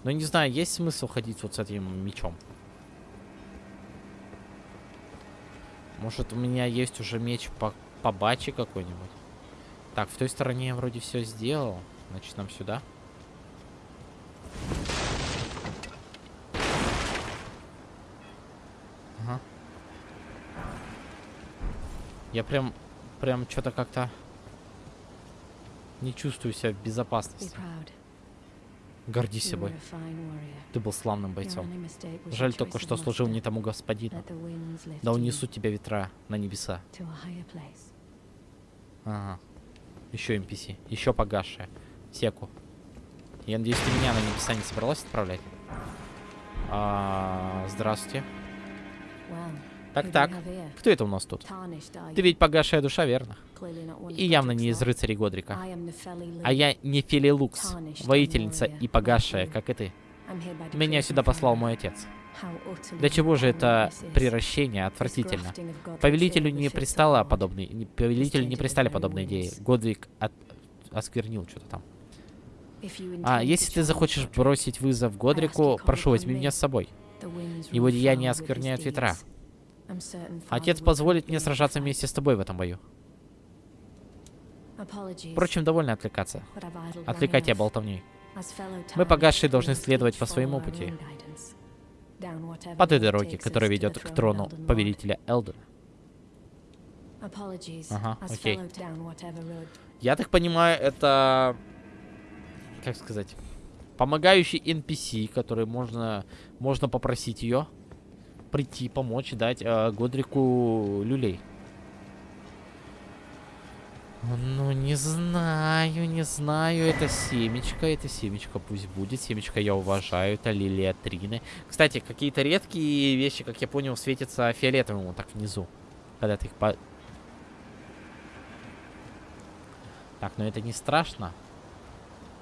Но не знаю, есть смысл ходить вот с этим мечом? Может, у меня есть уже меч по побачи какой-нибудь? Так, в той стороне я вроде все сделал. Значит, нам сюда. Ага. Я прям, прям что-то как-то не чувствую себя в безопасности. Гордись собой. Ты был славным бойцом. Жаль только, что служил не тому господину. Да унесут тебя ветра на небеса. Ага. Еще NPC. Еще погасшая. Секу. Я надеюсь, ты меня на небеса не собралась отправлять? А, здравствуйте. Well, Так, who do так. we have here? Кто это у нас тут? Ты ведь погасшая душа, верно? И явно не из рыцарей Годрика. А я не Филилукс, Tarnished воительница и you. как и ты. Меня сюда послал мой отец. До чего же это приращение отвратительно? Повелителю не пристало lord. подобной... не- Повелителю не пристали подобные идеи. Годвиг от- осквернил что-то там. А, если ты захочешь бросить вызов Годрику, прошу, возьми меня с собой. Его деяния оскверняют ветра. Отец позволит мне сражаться вместе с тобой в этом бою. Впрочем, довольно отвлекаться. Отвлекать enough. болтовней. Мы, погасшие, должны следовать по своему пути. По той дороге, которая ведет к трону повелителя Элдена. Ага, окей. Я так понимаю, это... Как сказать? Помогающий NPC, который можно, можно попросить ее прийти, помочь, дать э, Годрику люлей. Ну, не знаю, не знаю. Это семечко, это семечко пусть будет. Семечко я уважаю, это лилия Трины. Кстати, какие-то редкие вещи, как я понял, светятся фиолетовым вот так внизу. Когда ты их по... Так, но это не страшно.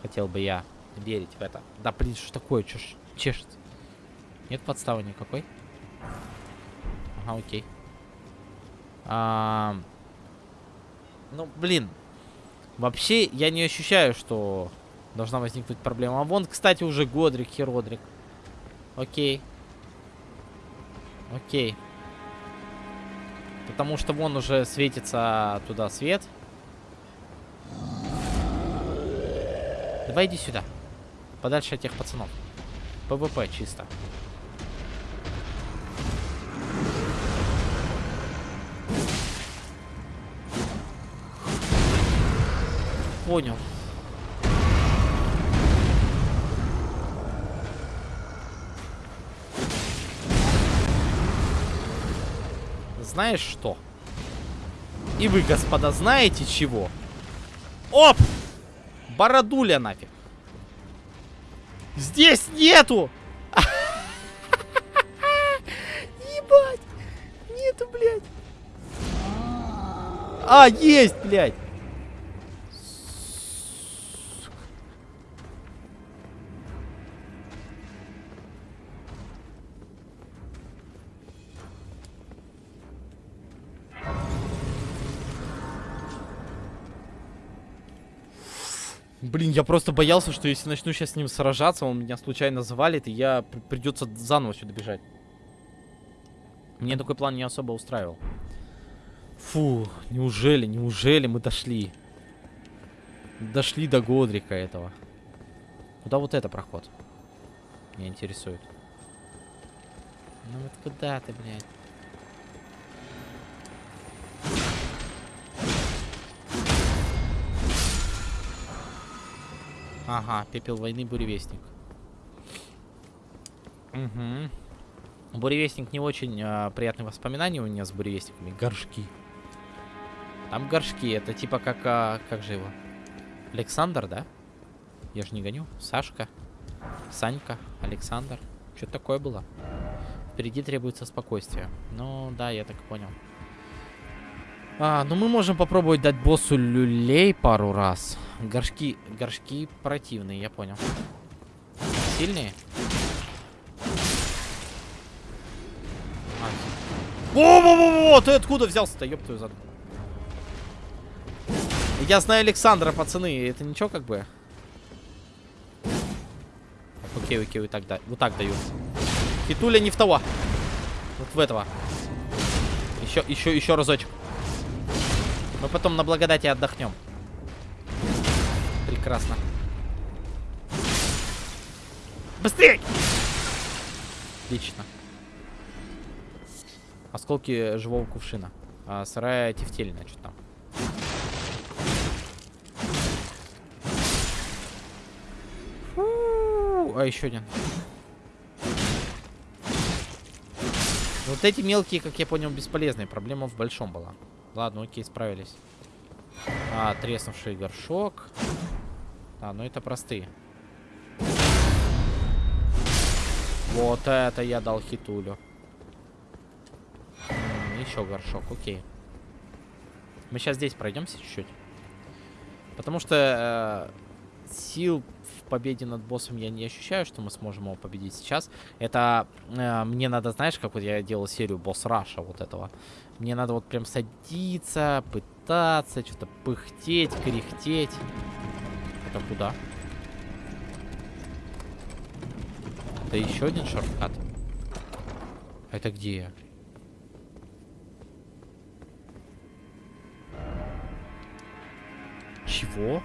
Хотел бы я верить в это. Да, блин, что такое? Ж чешется? Нет подставы никакой? Ага, окей. А, ну, блин. Вообще, я не ощущаю, что должна возникнуть проблема. А вон, кстати, уже Годрик, Херодрик. Окей. Окей. Потому что вон уже светится туда свет. Давай иди сюда. Подальше от тех пацанов. ПВП чисто. Понял. Знаешь что? И вы, господа, знаете чего? Оп! Бородуля нафиг. Здесь нету! Ебать! Нету, блядь. А, есть, блядь. Блин, я просто боялся, что если начну сейчас с ним сражаться, он меня случайно завалит, и я при- придется заново сюда бежать. Мне такой план не особо устраивал. Фу, неужели, неужели мы дошли? Дошли до Годрика этого. Куда вот это проход? Меня интересует. Ну вот куда ты, блядь? Ага, пепел войны, буревестник. Угу. Буревестник не очень а, приятные воспоминания у меня с буревестниками. Горшки. Там горшки, это типа как, а, как же его? Александр, да? Я же не гоню. Сашка, Санька, Александр. Что-то такое было. Впереди требуется спокойствие. Ну, да, я так и понял. А, ну мы можем попробовать дать боссу люлей пару раз. Горшки, горшки противные, я понял. Сильные? А, Во-во-во-во! Ты откуда взялся-то, ёб твою зад... Я знаю Александра, пацаны, это ничего как бы? Окей, окей, вот так, да, вот так дают. Хитуля не в того. Вот в этого. Еще, еще, еще разочек. Мы потом на благодати отдохнем. Прекрасно. Быстрее! Отлично. Осколки живого кувшина. А, сарая тефтелина, что там. Фу, А, еще один. Вот эти мелкие, как я понял, бесполезные. Проблема в большом была. Ладно, окей, справились. А, треснувший горшок. А, ну это простые. Вот это я дал хитулю. Еще горшок, окей. Мы сейчас здесь пройдемся чуть-чуть. Потому что э, сил в победе над боссом я не ощущаю, что мы сможем его победить сейчас. Это э, мне надо, знаешь, как вот я делал серию босс раша вот этого. Мне надо вот прям садиться, пытаться, что-то пыхтеть, кряхтеть. Это куда? Это еще один шорткат. Это где? Чего?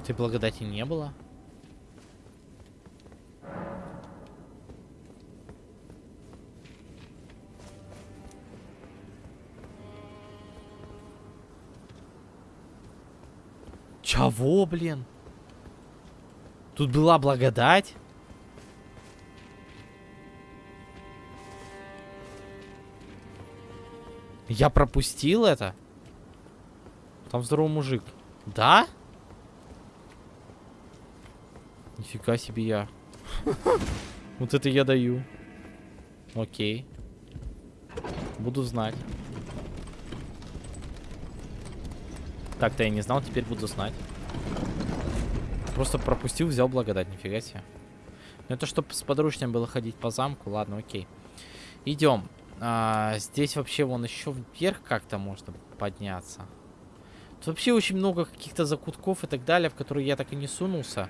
Этой благодати не было? Чего, блин? Тут была благодать? Я пропустил это? Там здоровый мужик. Да? Нифига себе я. Вот это я даю. Окей. Буду знать. Так-то я не знал, теперь буду знать. просто пропустил, взял благодать, нифига себе. Ну это чтобы с подручным было ходить по замку, ладно, окей. Идем. А, здесь вообще вон еще вверх как-то можно подняться. Тут вообще очень много каких-то закутков и так далее, в которые я так и не сунулся.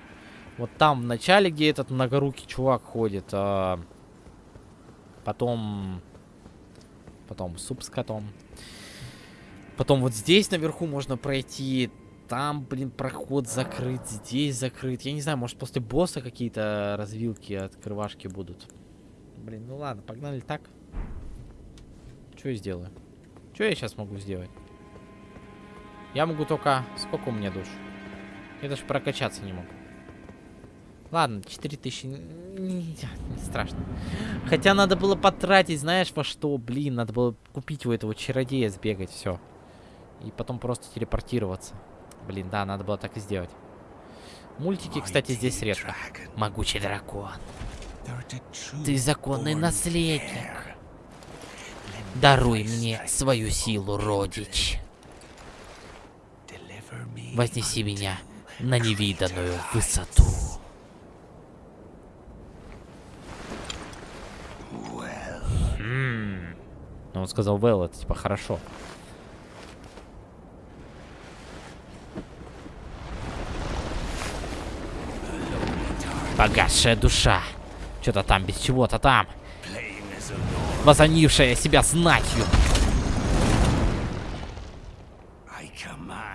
Вот там в начале, где этот многорукий чувак ходит. А... Потом... Потом суп с котом. Потом вот здесь наверху можно пройти. Там, блин, проход закрыт. Здесь закрыт. Я не знаю, может после босса какие-то развилки, открывашки будут. Блин, ну ладно, погнали так. Что я сделаю? Что я сейчас могу сделать? Я могу только... Сколько у меня душ? Я даже прокачаться не могу. Ладно, 4000... Не, страшно. Хотя надо было потратить, знаешь, во что? Блин, надо было купить у этого чародея, сбегать, все. И потом просто телепортироваться. Блин, да, надо было так и сделать. Мультики, кстати, здесь редко. Могучий дракон. Ты законный наследник. Даруй мне свою силу, родич. Вознеси меня на невиданную высоту. Ну, он сказал well, это типа хорошо. Погасшая душа. Что-то там, без чего-то там. Возонившая себя знатью.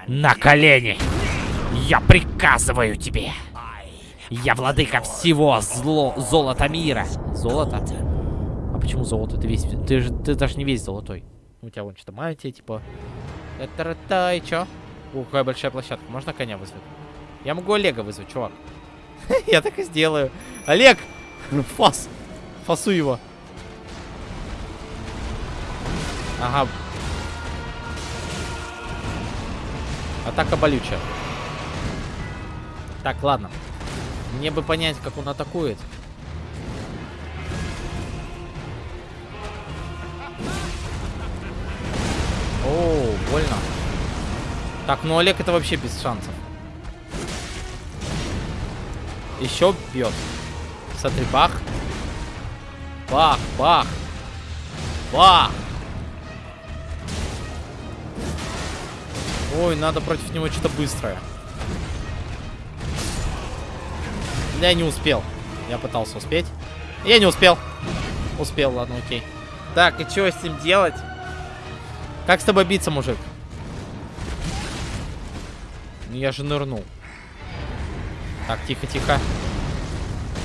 На колени! Я приказываю тебе! Я владыка всего зло золота мира. Золото? А почему золото? Ты весь... Ты, же, ты даже не весь золотой. У тебя вон что-то мантия, типа... Та-та-та, и чё? О, какая большая площадка. Можно коня вызвать? Я могу Олега вызвать, чувак. Я так и сделаю. Олег! Фас! Фасу его. Ага. Атака болючая. Так, ладно. Мне бы понять, как он атакует. О, больно. Так, ну Олег это вообще без шансов. Еще бьет. Смотри, бах. Бах, бах. Бах. Ой, надо против него что-то быстрое. Я не успел. Я пытался успеть. Я не успел. Успел, ладно, окей. Так, и что с ним делать? Как с тобой биться, мужик? Ну, я же нырнул. Так, тихо, тихо.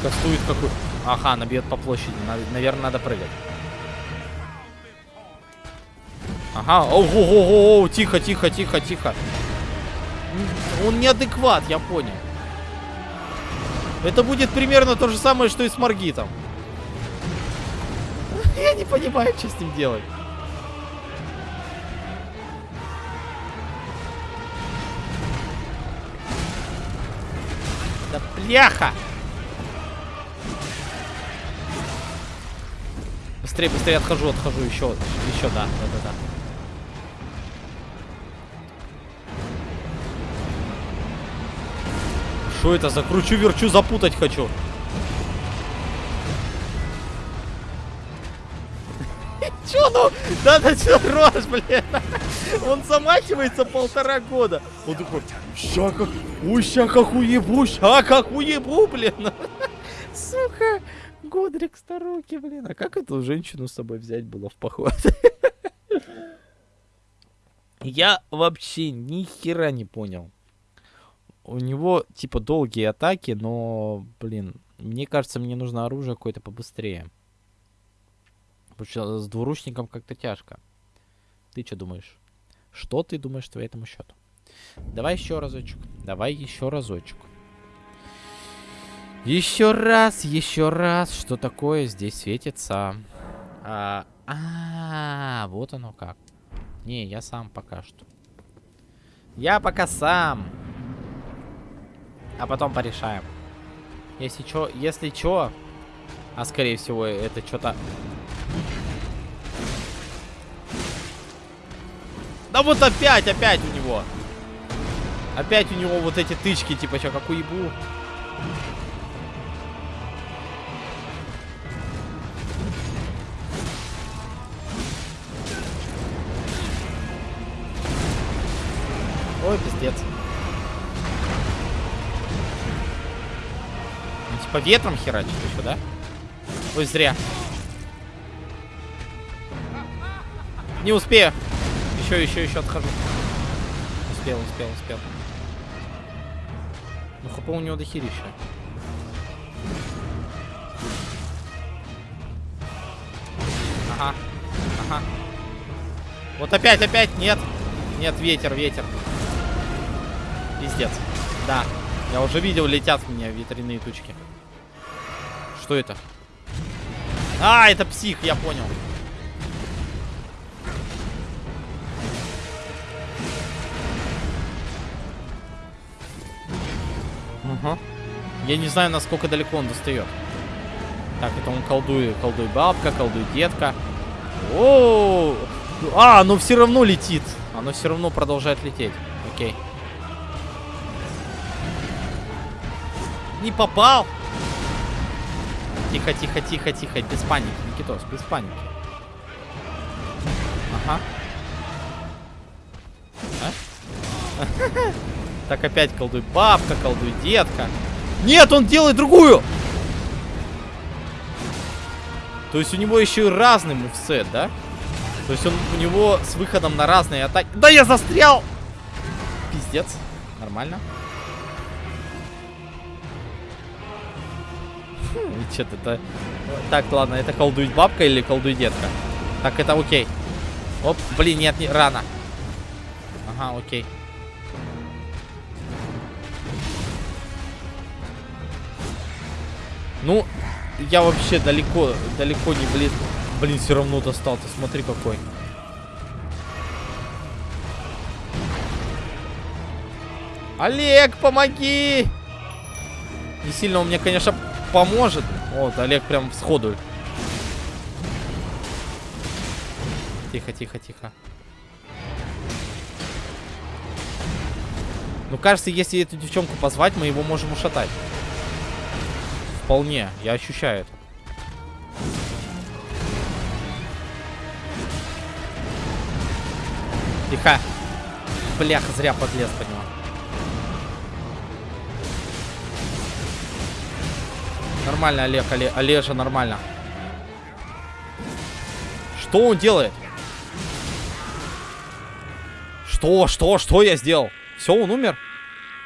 Кастует какой... Ага, она бьет по площади. Наверное, надо прыгать. Ага, ого-го-го, тихо, тихо, тихо, тихо. Он неадекват, я понял. Это будет примерно то же самое, что и с Маргитом. Я не понимаю, что с ним делать. Да пляха! Быстрее, быстрее отхожу, отхожу. Еще, еще, да, да, да, да. Что это за кручу-верчу запутать хочу? Чё ну? Да да чё рожь, блин? Он замахивается полтора года. Он такой, ща как, ой, ща как уебу, ща как уебу, блин. Сука, Годрик старуки, блин. А как эту женщину с собой взять было в поход? Я вообще ни хера не понял у него типа долгие атаки, но, блин, мне кажется, мне нужно оружие какое-то побыстрее. Потому с двуручником как-то тяжко. Ты что думаешь? Что ты думаешь по этому счету? Давай еще разочек. Давай еще разочек. Еще раз, еще раз. Что такое здесь светится? А, а, -а, -а вот оно как. Не, я сам пока что. Я пока сам. А потом порешаем. Если чё, если чё, а скорее всего это что-то... Да вот опять, опять у него. Опять у него вот эти тычки, типа, что, как у ебу. Ой, пиздец. Ну, типа ветром херачит еще, да? Ой, зря. Не успею. Еще, еще, еще отхожу. Успел, успел, успел. Ну, хп у него дохерища. Ага, ага. Вот опять, опять, нет. Нет, ветер, ветер. Пиздец. Да, я уже видел, летят в меня ветряные тучки. Что это? А, это псих, я понял. Ага. Я не знаю, насколько далеко он достает. Так, это он колдует, колдуй бабка, колдуй детка. О, а, оно все равно летит. Оно все равно продолжает лететь. Окей. Не попал. Тихо, тихо, тихо, тихо. Без паники, Никитос, без паники. Ага. А? Так опять колдуй бабка, колдуй детка. Нет, он делает другую! То есть у него еще и разный мувсет, да? То есть он у него с выходом на разные атаки. Да я застрял! Пиздец. Нормально. Что-то это... Так, ладно, это колдуй бабка или колдуй детка? Так, это окей. Оп, блин, нет, не, рано. Ага, окей. Ну, я вообще далеко, далеко не блин. Блин, все равно достал. Ты смотри какой. Олег, помоги! Не сильно он мне, конечно, поможет. Вот, Олег прям сходу. Тихо, тихо, тихо. Ну, кажется, если эту девчонку позвать, мы его можем ушатать. Вполне, я ощущаю это. Тихо. Бляха, зря подлез по него. Нормально, Олег, Оле, Олежа, нормально. Что он делает? Что, что, что я сделал? Все, он умер?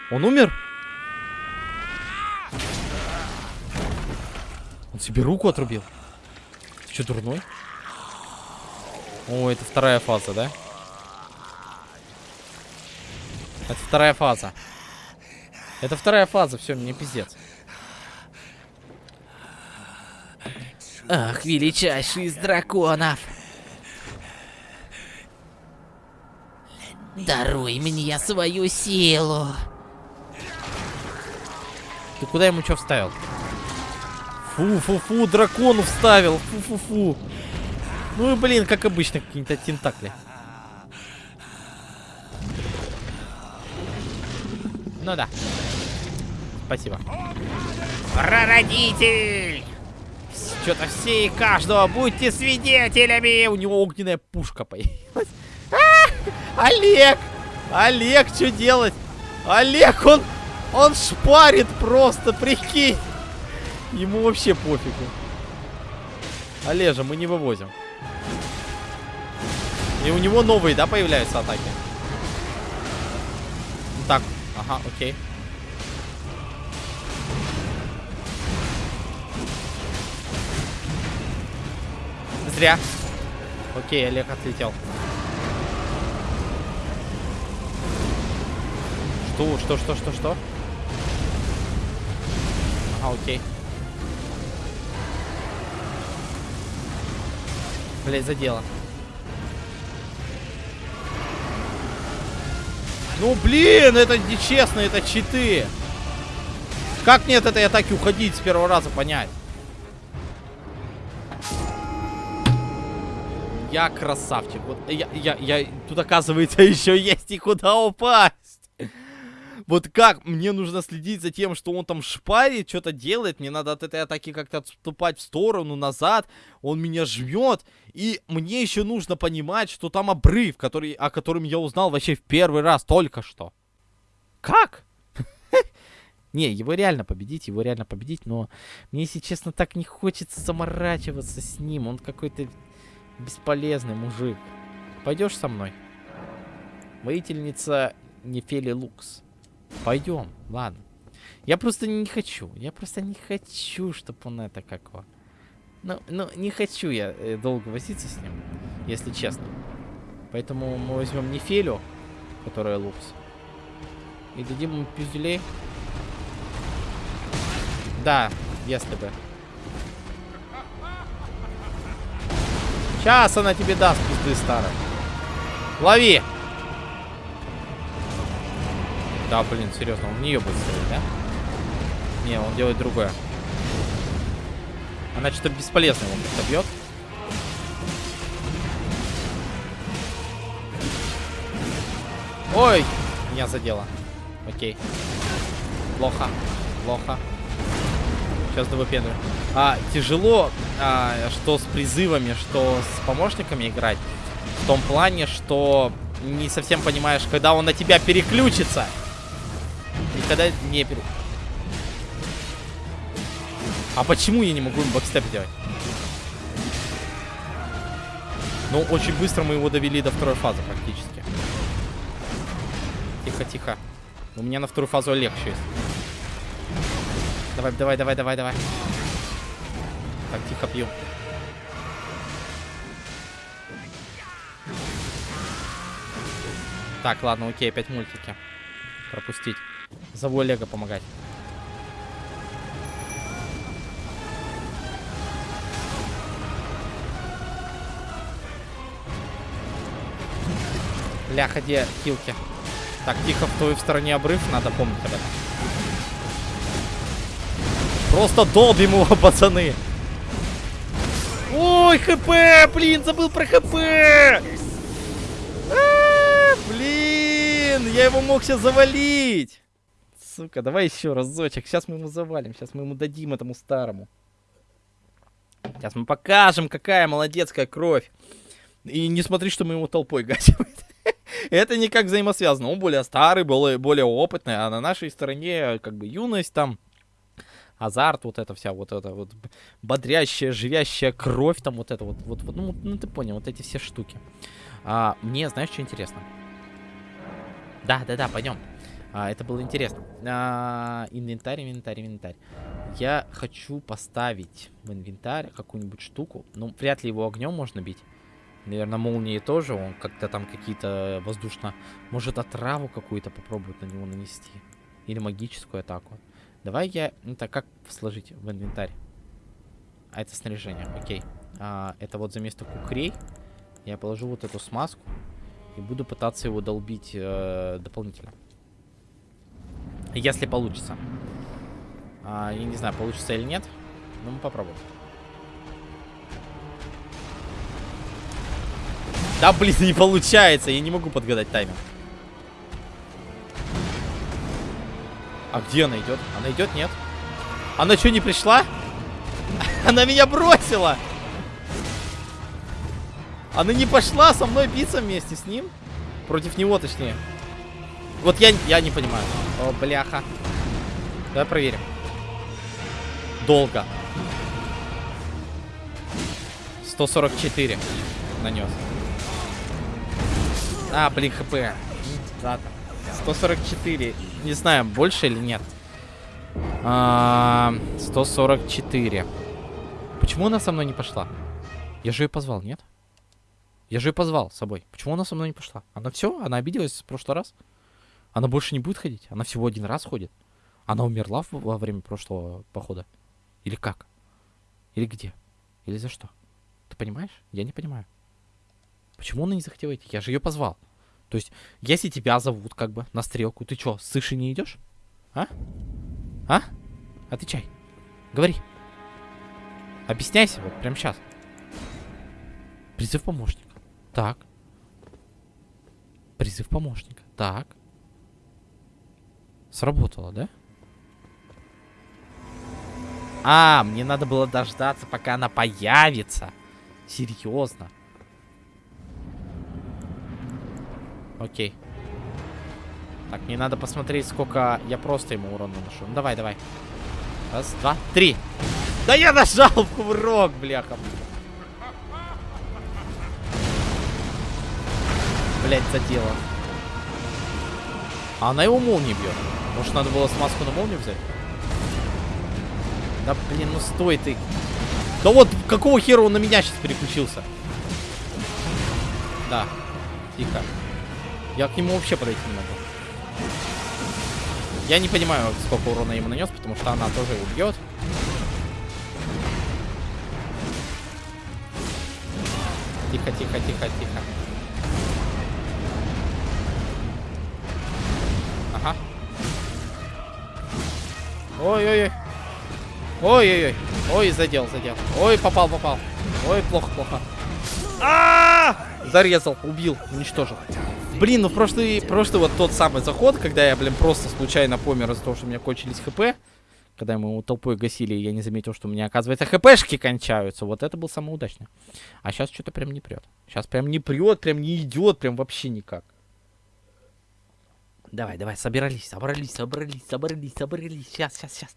Он умер? Себе руку отрубил. Ты что, дурной? О, это вторая фаза, да? Это вторая фаза. Это вторая фаза, все, мне пиздец. Ах, величайший из драконов. Даруй мне свою силу. Ты куда ему что вставил? Фу-фу-фу, дракону вставил. Фу-фу-фу. Ну и, блин, как обычно, какие-то тентакли. Ну да. Спасибо. Прародитель! Что-то все и каждого будьте свидетелями! У него огненная пушка появилась. А! Олег! Олег, что делать? Олег, он... Он шпарит просто, прикинь. Ему вообще пофигу. Олежа, мы не вывозим. И у него новые, да, появляются атаки? Так, ага, окей. Зря. Окей, Олег отлетел. Что, что, что, что, что? Ага, окей. Блять, задело. Ну, блин, это нечестно, это читы. Как мне от этой атаки уходить с первого раза, понять? Я красавчик. Вот я, я, я... Тут, оказывается, еще есть и куда упасть. Вот как мне нужно следить за тем, что он там шпарит, что-то делает, мне надо от этой атаки как-то отступать в сторону, назад, он меня жмет, и мне еще нужно понимать, что там обрыв, который, о котором я узнал вообще в первый раз только что. Как? Не, его реально победить, его реально победить, но мне, если честно, так не хочется заморачиваться с ним. Он какой-то бесполезный мужик. Пойдешь со мной? Воительница Нефели Лукс. Пойдем, ладно. Я просто не хочу. Я просто не хочу, чтобы он это как его. Ну, ну, не хочу я э, долго возиться с ним, если честно. Поэтому мы возьмем Нефелю, которая Лукс. И дадим ему пизделей. Да, если бы. Сейчас она тебе даст, пизды старая. Лови! Да, блин, серьезно, он в нее будет стрелять, да? Не, он делает другое. Она что-то бесполезно его просто бьет. Ой! Меня задело. Окей. Плохо. Плохо. Сейчас довыпендриваю. А, тяжело, а, что с призывами, что с помощниками играть. В том плане, что не совсем понимаешь, когда он на тебя переключится. Когда не пере... А почему я не могу им бэкстеп делать? Ну, очень быстро мы его довели до второй фазы практически. Тихо, тихо. У меня на вторую фазу легче есть. Давай, давай, давай, давай, давай. Так, тихо пью. Так, ладно, окей, опять мультики. Пропустить. Зову Олега помогать. Ляха, где хилки? Так, тихо, в той стороне обрыв, надо помнить об этом. Просто долбим его, пацаны. Ой, хп, блин, забыл про хп. А, блин, я его мог сейчас завалить. Сука, давай еще разочек. Сейчас мы ему завалим, сейчас мы ему дадим этому старому. Сейчас мы покажем, какая молодецкая кровь. И не смотри, что мы ему толпой гасим. Это никак взаимосвязано. Он более старый, более, более опытный, а на нашей стороне как бы юность там, азарт, вот эта вся вот эта вот бодрящая, живящая кровь, там вот это вот, вот, вот ну, ну ты понял, вот эти все штуки. А, мне, знаешь, что интересно? Да, да, да, пойдем. А, это было интересно. А, инвентарь, инвентарь, инвентарь. Я хочу поставить в инвентарь какую-нибудь штуку. Ну, вряд ли его огнем можно бить. Наверное, молнии тоже. Он как-то там какие-то воздушно... Может, отраву какую-то попробовать на него нанести. Или магическую атаку. Давай я... Это как сложить в инвентарь? А, это снаряжение. Окей. А, это вот за место кукрей. Я положу вот эту смазку. И буду пытаться его долбить э, дополнительно. Если получится. А, я не знаю, получится или нет. Но мы попробуем. Да, блин, не получается. Я не могу подгадать таймер. А где она идет? Она идет, нет? Она что, не пришла? Она меня бросила! Она не пошла со мной биться вместе с ним? Против него, точнее. Вот я, я не понимаю. О, бляха. Давай проверим. Долго. 144 нанес. А, блин, хп. Да, 144. Не знаю, больше или нет. А, 144. Почему она со мной не пошла? Я же ее позвал, нет? Я же ее позвал с собой. Почему она со мной не пошла? Она все? Она обиделась в прошлый раз? Она больше не будет ходить? Она всего один раз ходит? Она умерла во время прошлого похода? Или как? Или где? Или за что? Ты понимаешь? Я не понимаю. Почему она не захотела идти? Я же ее позвал. То есть, если тебя зовут как бы на стрелку, ты что, с Сыши не идешь? А? А? Отвечай. Говори. Объясняйся вот прямо сейчас. Призыв помощника. Так. Призыв помощника. Так. Сработало, да? А, мне надо было дождаться, пока она появится. Серьезно. Окей. Так, мне надо посмотреть, сколько я просто ему урон наношу. Ну, давай, давай. Раз, два, три. Да я нажал в кувырок, бляха. Блять, задело. А она его молнией бьет. Может, надо было смазку на молнию взять? Да блин, ну стой ты. Да вот, какого хера он на меня сейчас переключился? Да. Тихо. Я к нему вообще подойти не могу. Я не понимаю, сколько урона ему нанес, потому что она тоже его бьет. Тихо, тихо, тихо, тихо. Ой-ой-ой. Ой-ой-ой. Ой, задел, задел. Ой, попал, попал. Ой, плохо, плохо. А, -а, -а! Зарезал, убил, уничтожил. Блин, ну прошлый, прошлый вот тот самый заход, когда я, блин, просто случайно помер из-за того, что у меня кончились хп. Когда мы его толпой гасили, я не заметил, что у меня, оказывается, хпшки кончаются. Вот это был самый удачный. А сейчас что-то прям не прет. Сейчас прям не прет, прям не идет, прям вообще никак. Давай, давай, собирались, собрались, собрались, собрались, собрались. Сейчас, сейчас, сейчас.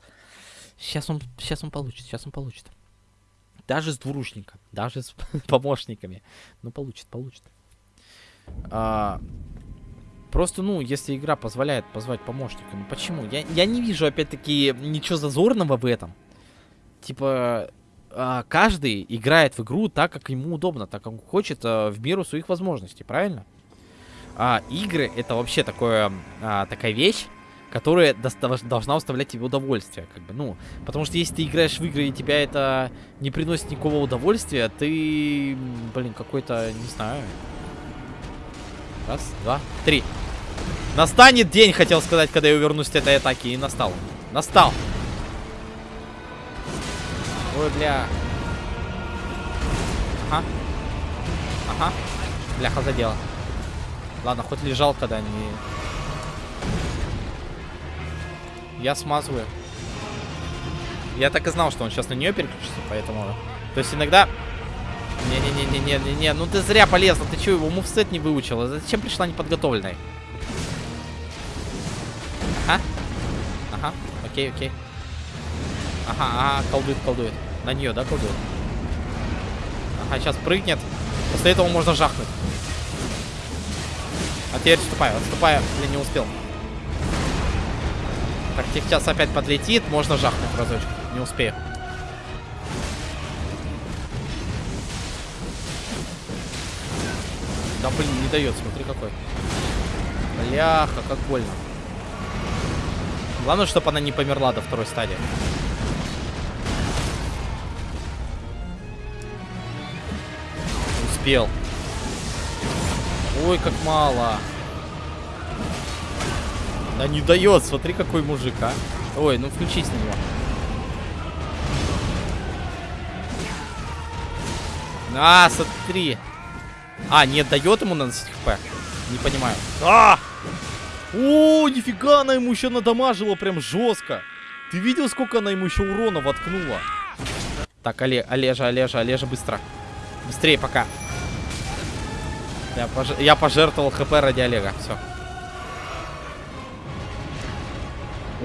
Сейчас он, сейчас он получит, сейчас он получит. Даже с двуручником, даже с помощниками. Ну, получит, получит. А, просто, ну, если игра позволяет позвать помощника, ну почему? Я, я не вижу, опять-таки, ничего зазорного в этом. Типа, а, каждый играет в игру так, как ему удобно, так, как он хочет, а, в меру своих возможностей, правильно? А, игры это вообще такое, а, такая вещь, которая должна уставлять тебе удовольствие, как бы, ну, потому что если ты играешь в игры и тебя это не приносит никакого удовольствия, ты, блин, какой-то, не знаю, Раз, два, три. Настанет день, хотел сказать, когда я увернусь от этой атаки. И настал. Настал. Ой, бля. Ага. Ага. Бляха задела. Ладно, хоть лежал, когда не... Я смазываю. Я так и знал, что он сейчас на нее переключится, поэтому... То есть иногда не-не-не-не-не-не, ну ты зря полезла, ты что, его мувсет не выучила? Зачем пришла неподготовленной? А? Ага, окей, окей. Ага, ага, колдует, колдует. На нее, да, колдует? Ага, сейчас прыгнет. После этого можно жахнуть. А теперь отступаю, отступаю. Блин, не успел. Так, сейчас опять подлетит, можно жахнуть разочек. Не успею. Да блин, не дает, смотри какой. Бляха, как больно. Главное, чтобы она не померла до второй стадии. Успел. Ой, как мало. Да не дает, смотри, какой мужик, а. Ой, ну включись на него. А, смотри. А, нет, дает ему на хп. Не понимаю. А! О, нифига она ему еще надамажила прям жестко. Ты видел, сколько она ему еще урона воткнула? Так, Оле, Олежа, Олежа, Олежа, быстро. Быстрее пока. Я, пож... Я пожертвовал хп ради Олега. Все.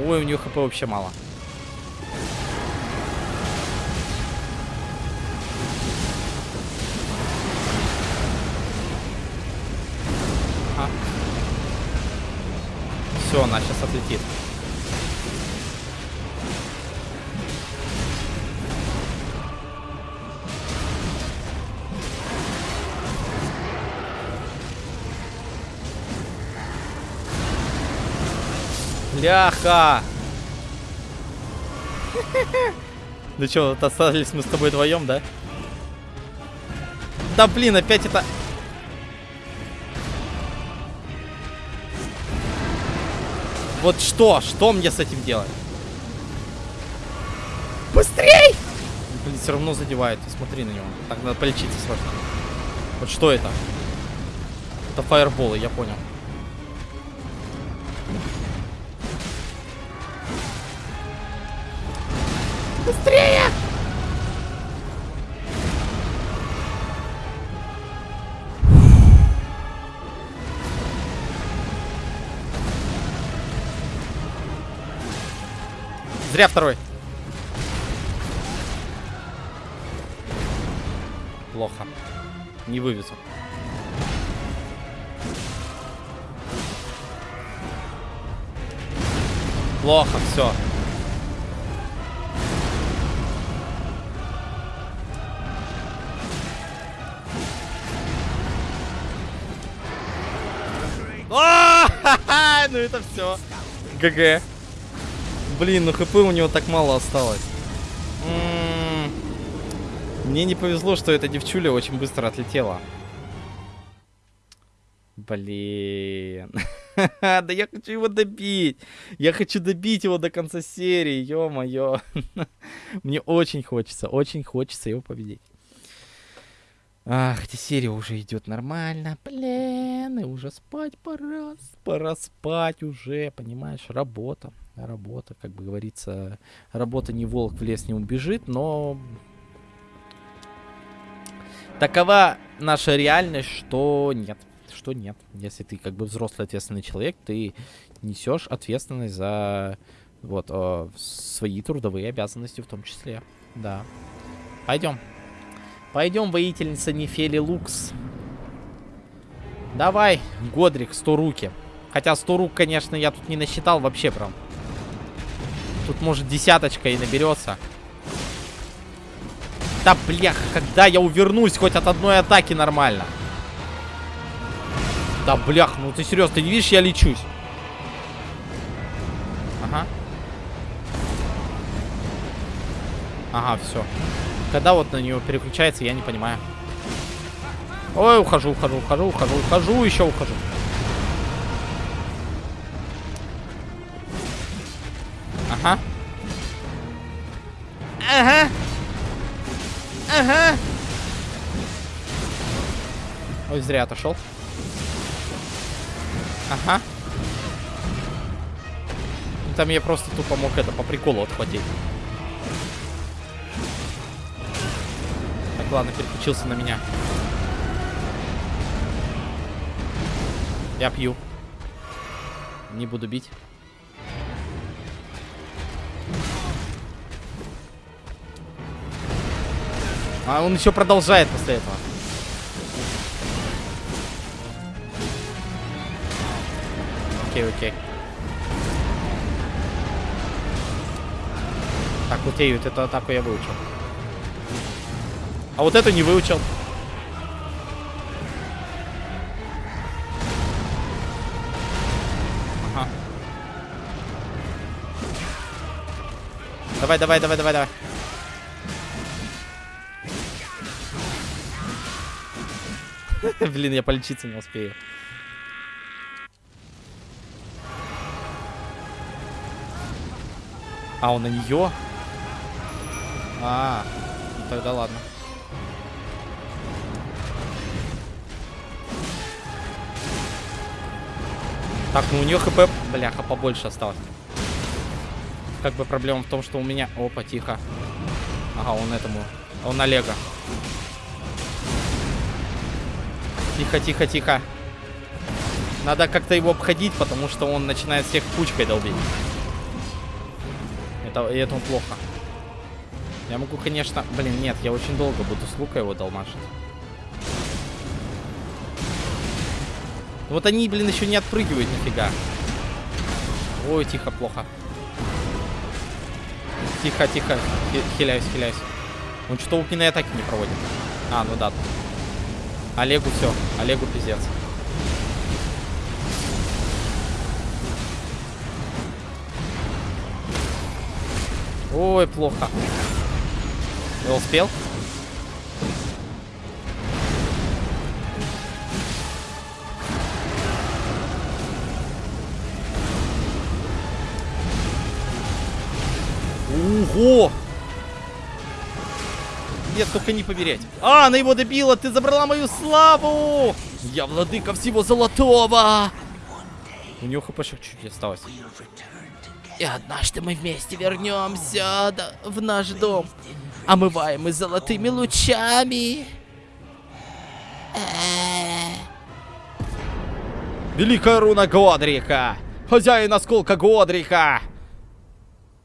Ой, у нее хп вообще мало. Все, она сейчас отлетит. Бляха! Ну что, вот остались мы с тобой вдвоем, да? Да блин, опять это Вот что? Что мне с этим делать? Быстрей! Блин, все равно задевает. Смотри на него. Так надо полечиться срочно. Вот что это? Это фаерболы, я понял. Быстрее! Зря второй. Плохо. Не вывезу. Плохо, все. Это все. ГГ. Блин, ну хп у него так мало осталось. М-м. Мне не повезло, что эта девчуля очень быстро отлетела. Блин. да я хочу его добить. Я хочу добить его до конца серии. Ё-моё. Мне очень хочется, очень хочется его победить. Ах, хотя серия уже идет нормально. Блин, и уже спать пора. Пора спать уже, понимаешь, работа. Работа, как бы говорится, работа не волк в лес не убежит, но такова наша реальность, что нет что нет. Если ты как бы взрослый ответственный человек, ты несешь ответственность за вот э, свои трудовые обязанности в том числе. Да. Пойдем. Пойдем, воительница Нефели Лукс. Давай, Годрик, 100 руки. Хотя 100 рук, конечно, я тут не насчитал вообще прям. Тут, может, десяточка и наберется. Да, блях, когда я увернусь хоть от одной атаки нормально? Да, блях, ну ты серьезно, ты не видишь, я лечусь. Ага. Ага, все. Когда вот на нее переключается, я не понимаю. Ой, ухожу, ухожу, ухожу, ухожу, ухожу, еще ухожу. Ага. Ага. Ага. Ой, зря отошел. Ага. Там я просто тупо мог это по приколу отхватить. Ладно, переключился на меня. Я пью. Не буду бить. А он еще продолжает после этого. Окей, окей. Так, лутеют, эту атаку я выучил. А вот эту не выучил. Ага. Давай, давай, давай, давай, давай. Блин, я полечиться не успею. А, он на нее? А, ну тогда ладно. Так, ну у нее хп, бляха, побольше осталось. Как бы проблема в том, что у меня... Опа, тихо. Ага, он этому... Он Олега. Тихо, тихо, тихо. Надо как-то его обходить, потому что он начинает всех кучкой долбить. Это, и это плохо. Я могу, конечно... Блин, нет, я очень долго буду с лука его долмашить. Вот они, блин, еще не отпрыгивают нифига. Ой, тихо, плохо. Тихо, тихо. Хиляюсь, хиляюсь. Он что-то огненные атаки не проводит. А, ну да. Олегу все. Олегу пиздец. Ой, плохо. Я успел? Ого! Нет, только не помереть. А, она его добила! Ты забрала мою славу! Я владыка всего золотого! У него хпшек чуть осталось. И однажды мы вместе вернемся в наш дом, омываемый золотыми лучами. Великая руна Годрика! Хозяин осколка Годрика!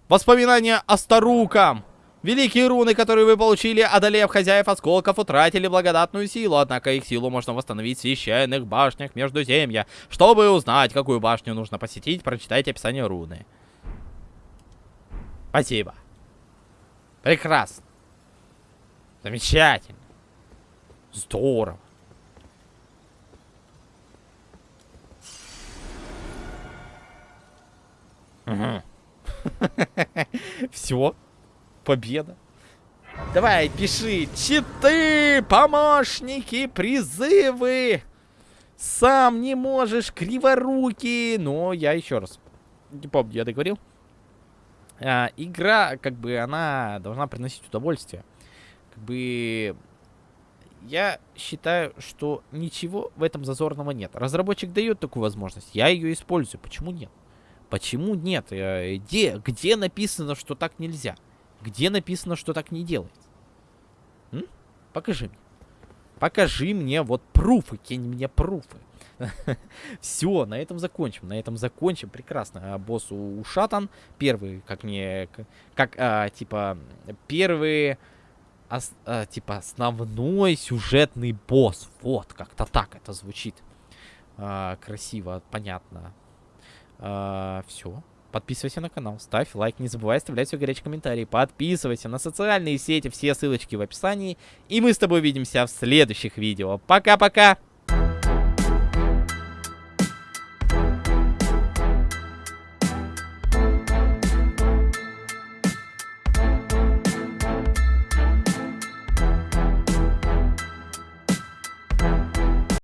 Воспоминания о старукам! Великие руны, которые вы получили, одолев хозяев осколков, утратили благодатную силу, однако их силу можно восстановить в священных башнях Междуземья. Чтобы узнать, какую башню нужно посетить, прочитайте описание руны. Спасибо. Прекрасно. Замечательно. Здорово. Угу. Все. Победа. Давай, пиши. Читы, помощники, призывы. Сам не можешь, криворуки. Но я еще раз. Не помню, я договорил. А, игра, как бы, она должна приносить удовольствие. Как бы... Я считаю, что ничего в этом зазорного нет. Разработчик дает такую возможность. Я ее использую. Почему нет? Почему нет? Э, где, где написано, что так нельзя? Где написано, что так не делается? М? Покажи мне. Покажи мне вот пруфы, кинь мне пруфы. Все, на этом закончим. На этом закончим. Прекрасно. А, босс ушатан. Первый, как мне... Как, а, типа, первый... Ос, а, типа, основной сюжетный босс. Вот, как-то так это звучит. А, красиво, понятно. А, все. Подписывайся на канал, ставь лайк, не забывай оставлять свой горячий комментарий, подписывайся на социальные сети, все ссылочки в описании. И мы с тобой увидимся в следующих видео. Пока-пока!